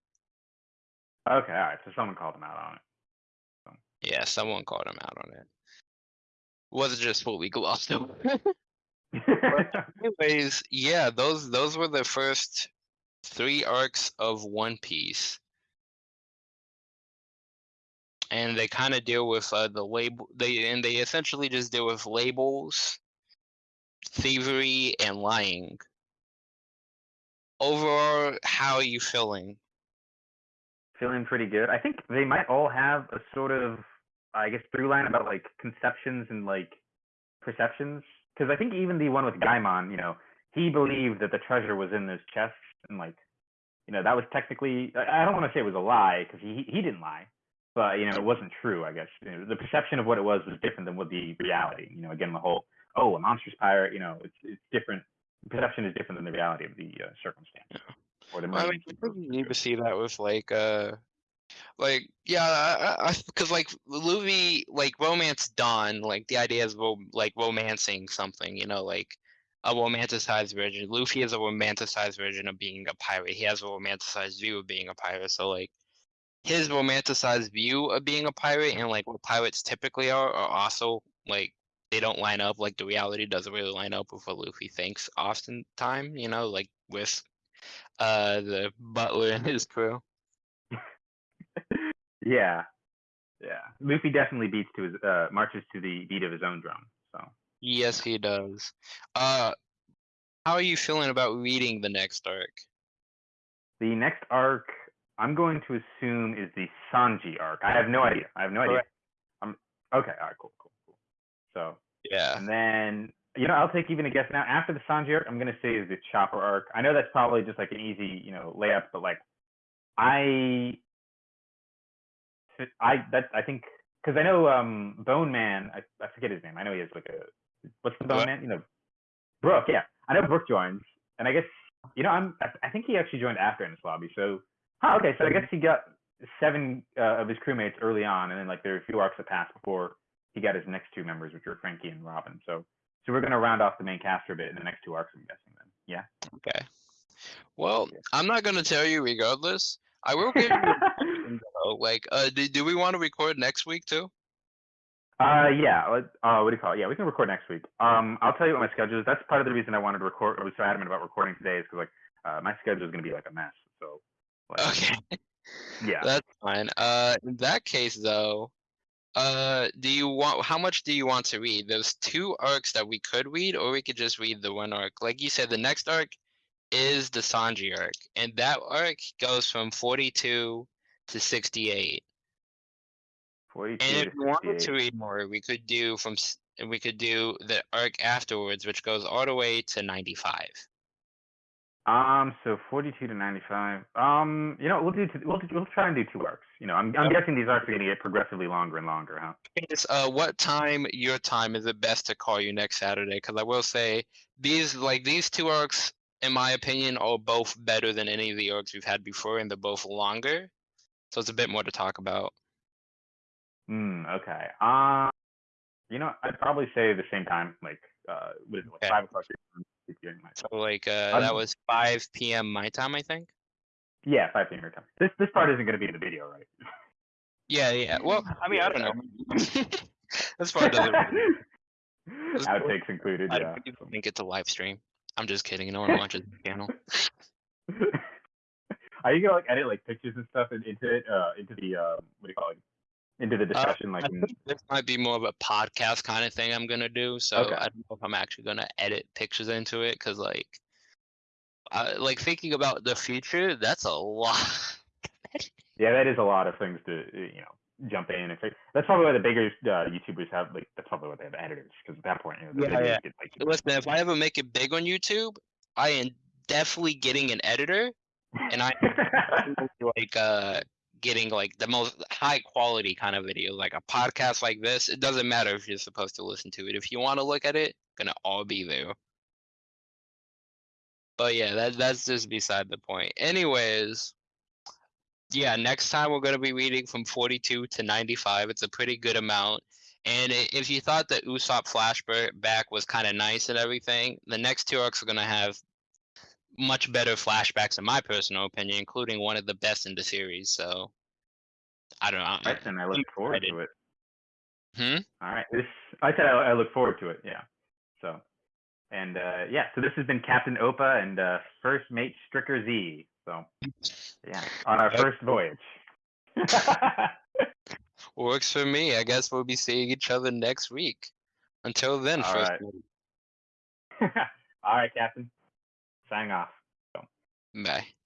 S2: Okay, all right. So someone called him out on it.
S1: Yeah, someone called him out on it. Was just fully glossed over. Anyways, yeah, those those were the first three arcs of One Piece. And they kind of deal with uh, the label. They and they essentially just deal with labels, thievery, and lying. Overall, how are you feeling?
S2: Feeling pretty good. I think they might all have a sort of, I guess, through line about like conceptions and like perceptions. Because I think even the one with Gaimon, you know, he believed that the treasure was in this chest, and like, you know, that was technically. I don't want to say it was a lie because he he didn't lie, but you know, it wasn't true. I guess you know, the perception of what it was was different than what the reality. You know, again, the whole oh, a monstrous pirate. You know, it's it's different. Perception is different than the reality of the uh, circumstance. Or the
S1: Well, I mean, you
S2: of
S1: probably
S2: the
S1: need to see that with like uh like yeah because like Luffy like romance Dawn like the idea is ro- like romancing something you know like a romanticized version Luffy is a romanticized version of being a pirate he has a romanticized view of being a pirate so like his romanticized view of being a pirate and like what pirates typically are are also like they don't line up like the reality doesn't really line up with what Luffy thinks oftentimes you know like with uh the butler and his crew
S2: yeah, yeah. Luffy definitely beats to his uh, marches to the beat of his own drum. So
S1: Yes, he does. Uh, how are you feeling about reading the next arc?
S2: the next arc, I'm going to assume is the Sanji arc. I have no idea. I have no idea.
S1: Correct.
S2: I'm okay. All right, cool, cool, cool. So
S1: Yeah.
S2: and then you know I'll take even a guess now. After the Sanji arc, I'm gonna say is the Chopper arc. I know that's probably just like an easy you know layup, but like I I that I think because I know um Bone Man. I, I forget his name. I know he has like a what's the Bone
S1: Brooke?
S2: Man? You know, Brooke. Yeah, I know Brooke joins, and I guess you know I'm. I, I think he actually joined after Enies Lobby. So, huh, okay. So I guess he got seven uh, of his crewmates early on, and then like there are a few arcs that passed before he got his next two members, which were Franky and Robin. So, so we're gonna round off the main cast for a bit in the next two arcs. I'm guessing then. Yeah.
S1: Okay. Well, I'm not gonna tell you regardless. I will give you though. Like, uh, do, do we want to record next week too?
S2: Uh, yeah. Uh, what do you call it? Yeah, we can record next week. Um, I'll tell you what my schedule is. That's part of the reason I wanted to record. I was so adamant about recording today is because like uh, my schedule is gonna be like a mess. So, like,
S1: Okay,
S2: yeah.
S1: that's fine. Uh, in that case though, uh, do you want? How much do you want to read? There's two arcs that we could read, or we could just read the one arc. Like you said, the next arc is the Sanji arc, and that arc goes from 42 to 68. And if
S2: to
S1: we wanted
S2: 68.
S1: to read more, we could do from s- we could do the arc afterwards, which goes all the way to 95.
S2: Um, so 42 to 95. Um, you know, we'll do, t- we'll, we'll try and do two arcs. You know, I'm, I'm guessing these arcs are going to get progressively longer and longer, huh?
S1: It's, uh, what time your time is it best to call you next Saturday? Because I will say these like these two arcs, in my opinion, are both better than any of the arcs we've had before, and they're both longer. So it's a bit more to talk about.
S2: Hmm, okay. Um, you know, I'd probably say the same time, like, uh, what is it, like
S1: Okay.
S2: five o'clock? your time, 6 p.m. my time.
S1: So like uh,
S2: I'm-
S1: that was 5 p.m. my time, I think.
S2: Yeah, 5 p.m. your time. This, this part isn't going to be in the video, right?
S1: Yeah, yeah. Well, I mean, I don't know. That's part doesn't. Let's go.
S2: Outtakes included,
S1: I
S2: yeah.
S1: think it's a live stream. I'm just kidding. No one watches the channel.
S2: Are you gonna like edit like pictures and stuff in- into it, uh, into the uh, what do you call it? Into the discussion, like in,
S1: this might be more of a podcast kind of thing I'm gonna do. So
S2: Okay.
S1: I don't know if I'm actually gonna edit pictures into it because like, I, like thinking about the future, that's a lot.
S2: yeah, that is a lot of things to uh, you know jump in and fix. That's probably why the bigger uh, YouTubers have like that's probably why they have editors because at that point you know
S1: Yeah, yeah.
S2: get like
S1: Listen, if I ever make it big on YouTube, I am definitely getting an editor, and I like uh getting like the most high quality kind of video like a podcast like this it doesn't matter if you're supposed to listen to it. If you want to look at it gonna all be there. But yeah that that's just beside the point. Anyways yeah next time we're gonna be reading from 42 to 95 it's a pretty good amount. And if you thought the Usopp flashback was kind of nice and everything, the next two arcs are gonna have much better flashbacks in my personal opinion, including one of the best in the series. So I don't know.
S2: I, I look forward to it.
S1: Hmm?
S2: All right, this I said I, I look forward to it. Yeah. So, and uh, yeah, so this has been Captain Opa and uh, First Mate Stricker Z. So, yeah, on our first voyage.
S1: Works for me. I guess we'll be seeing each other next week. Until then,
S2: All
S1: first.
S2: right. All right, Captain. Signing off.
S1: Bye.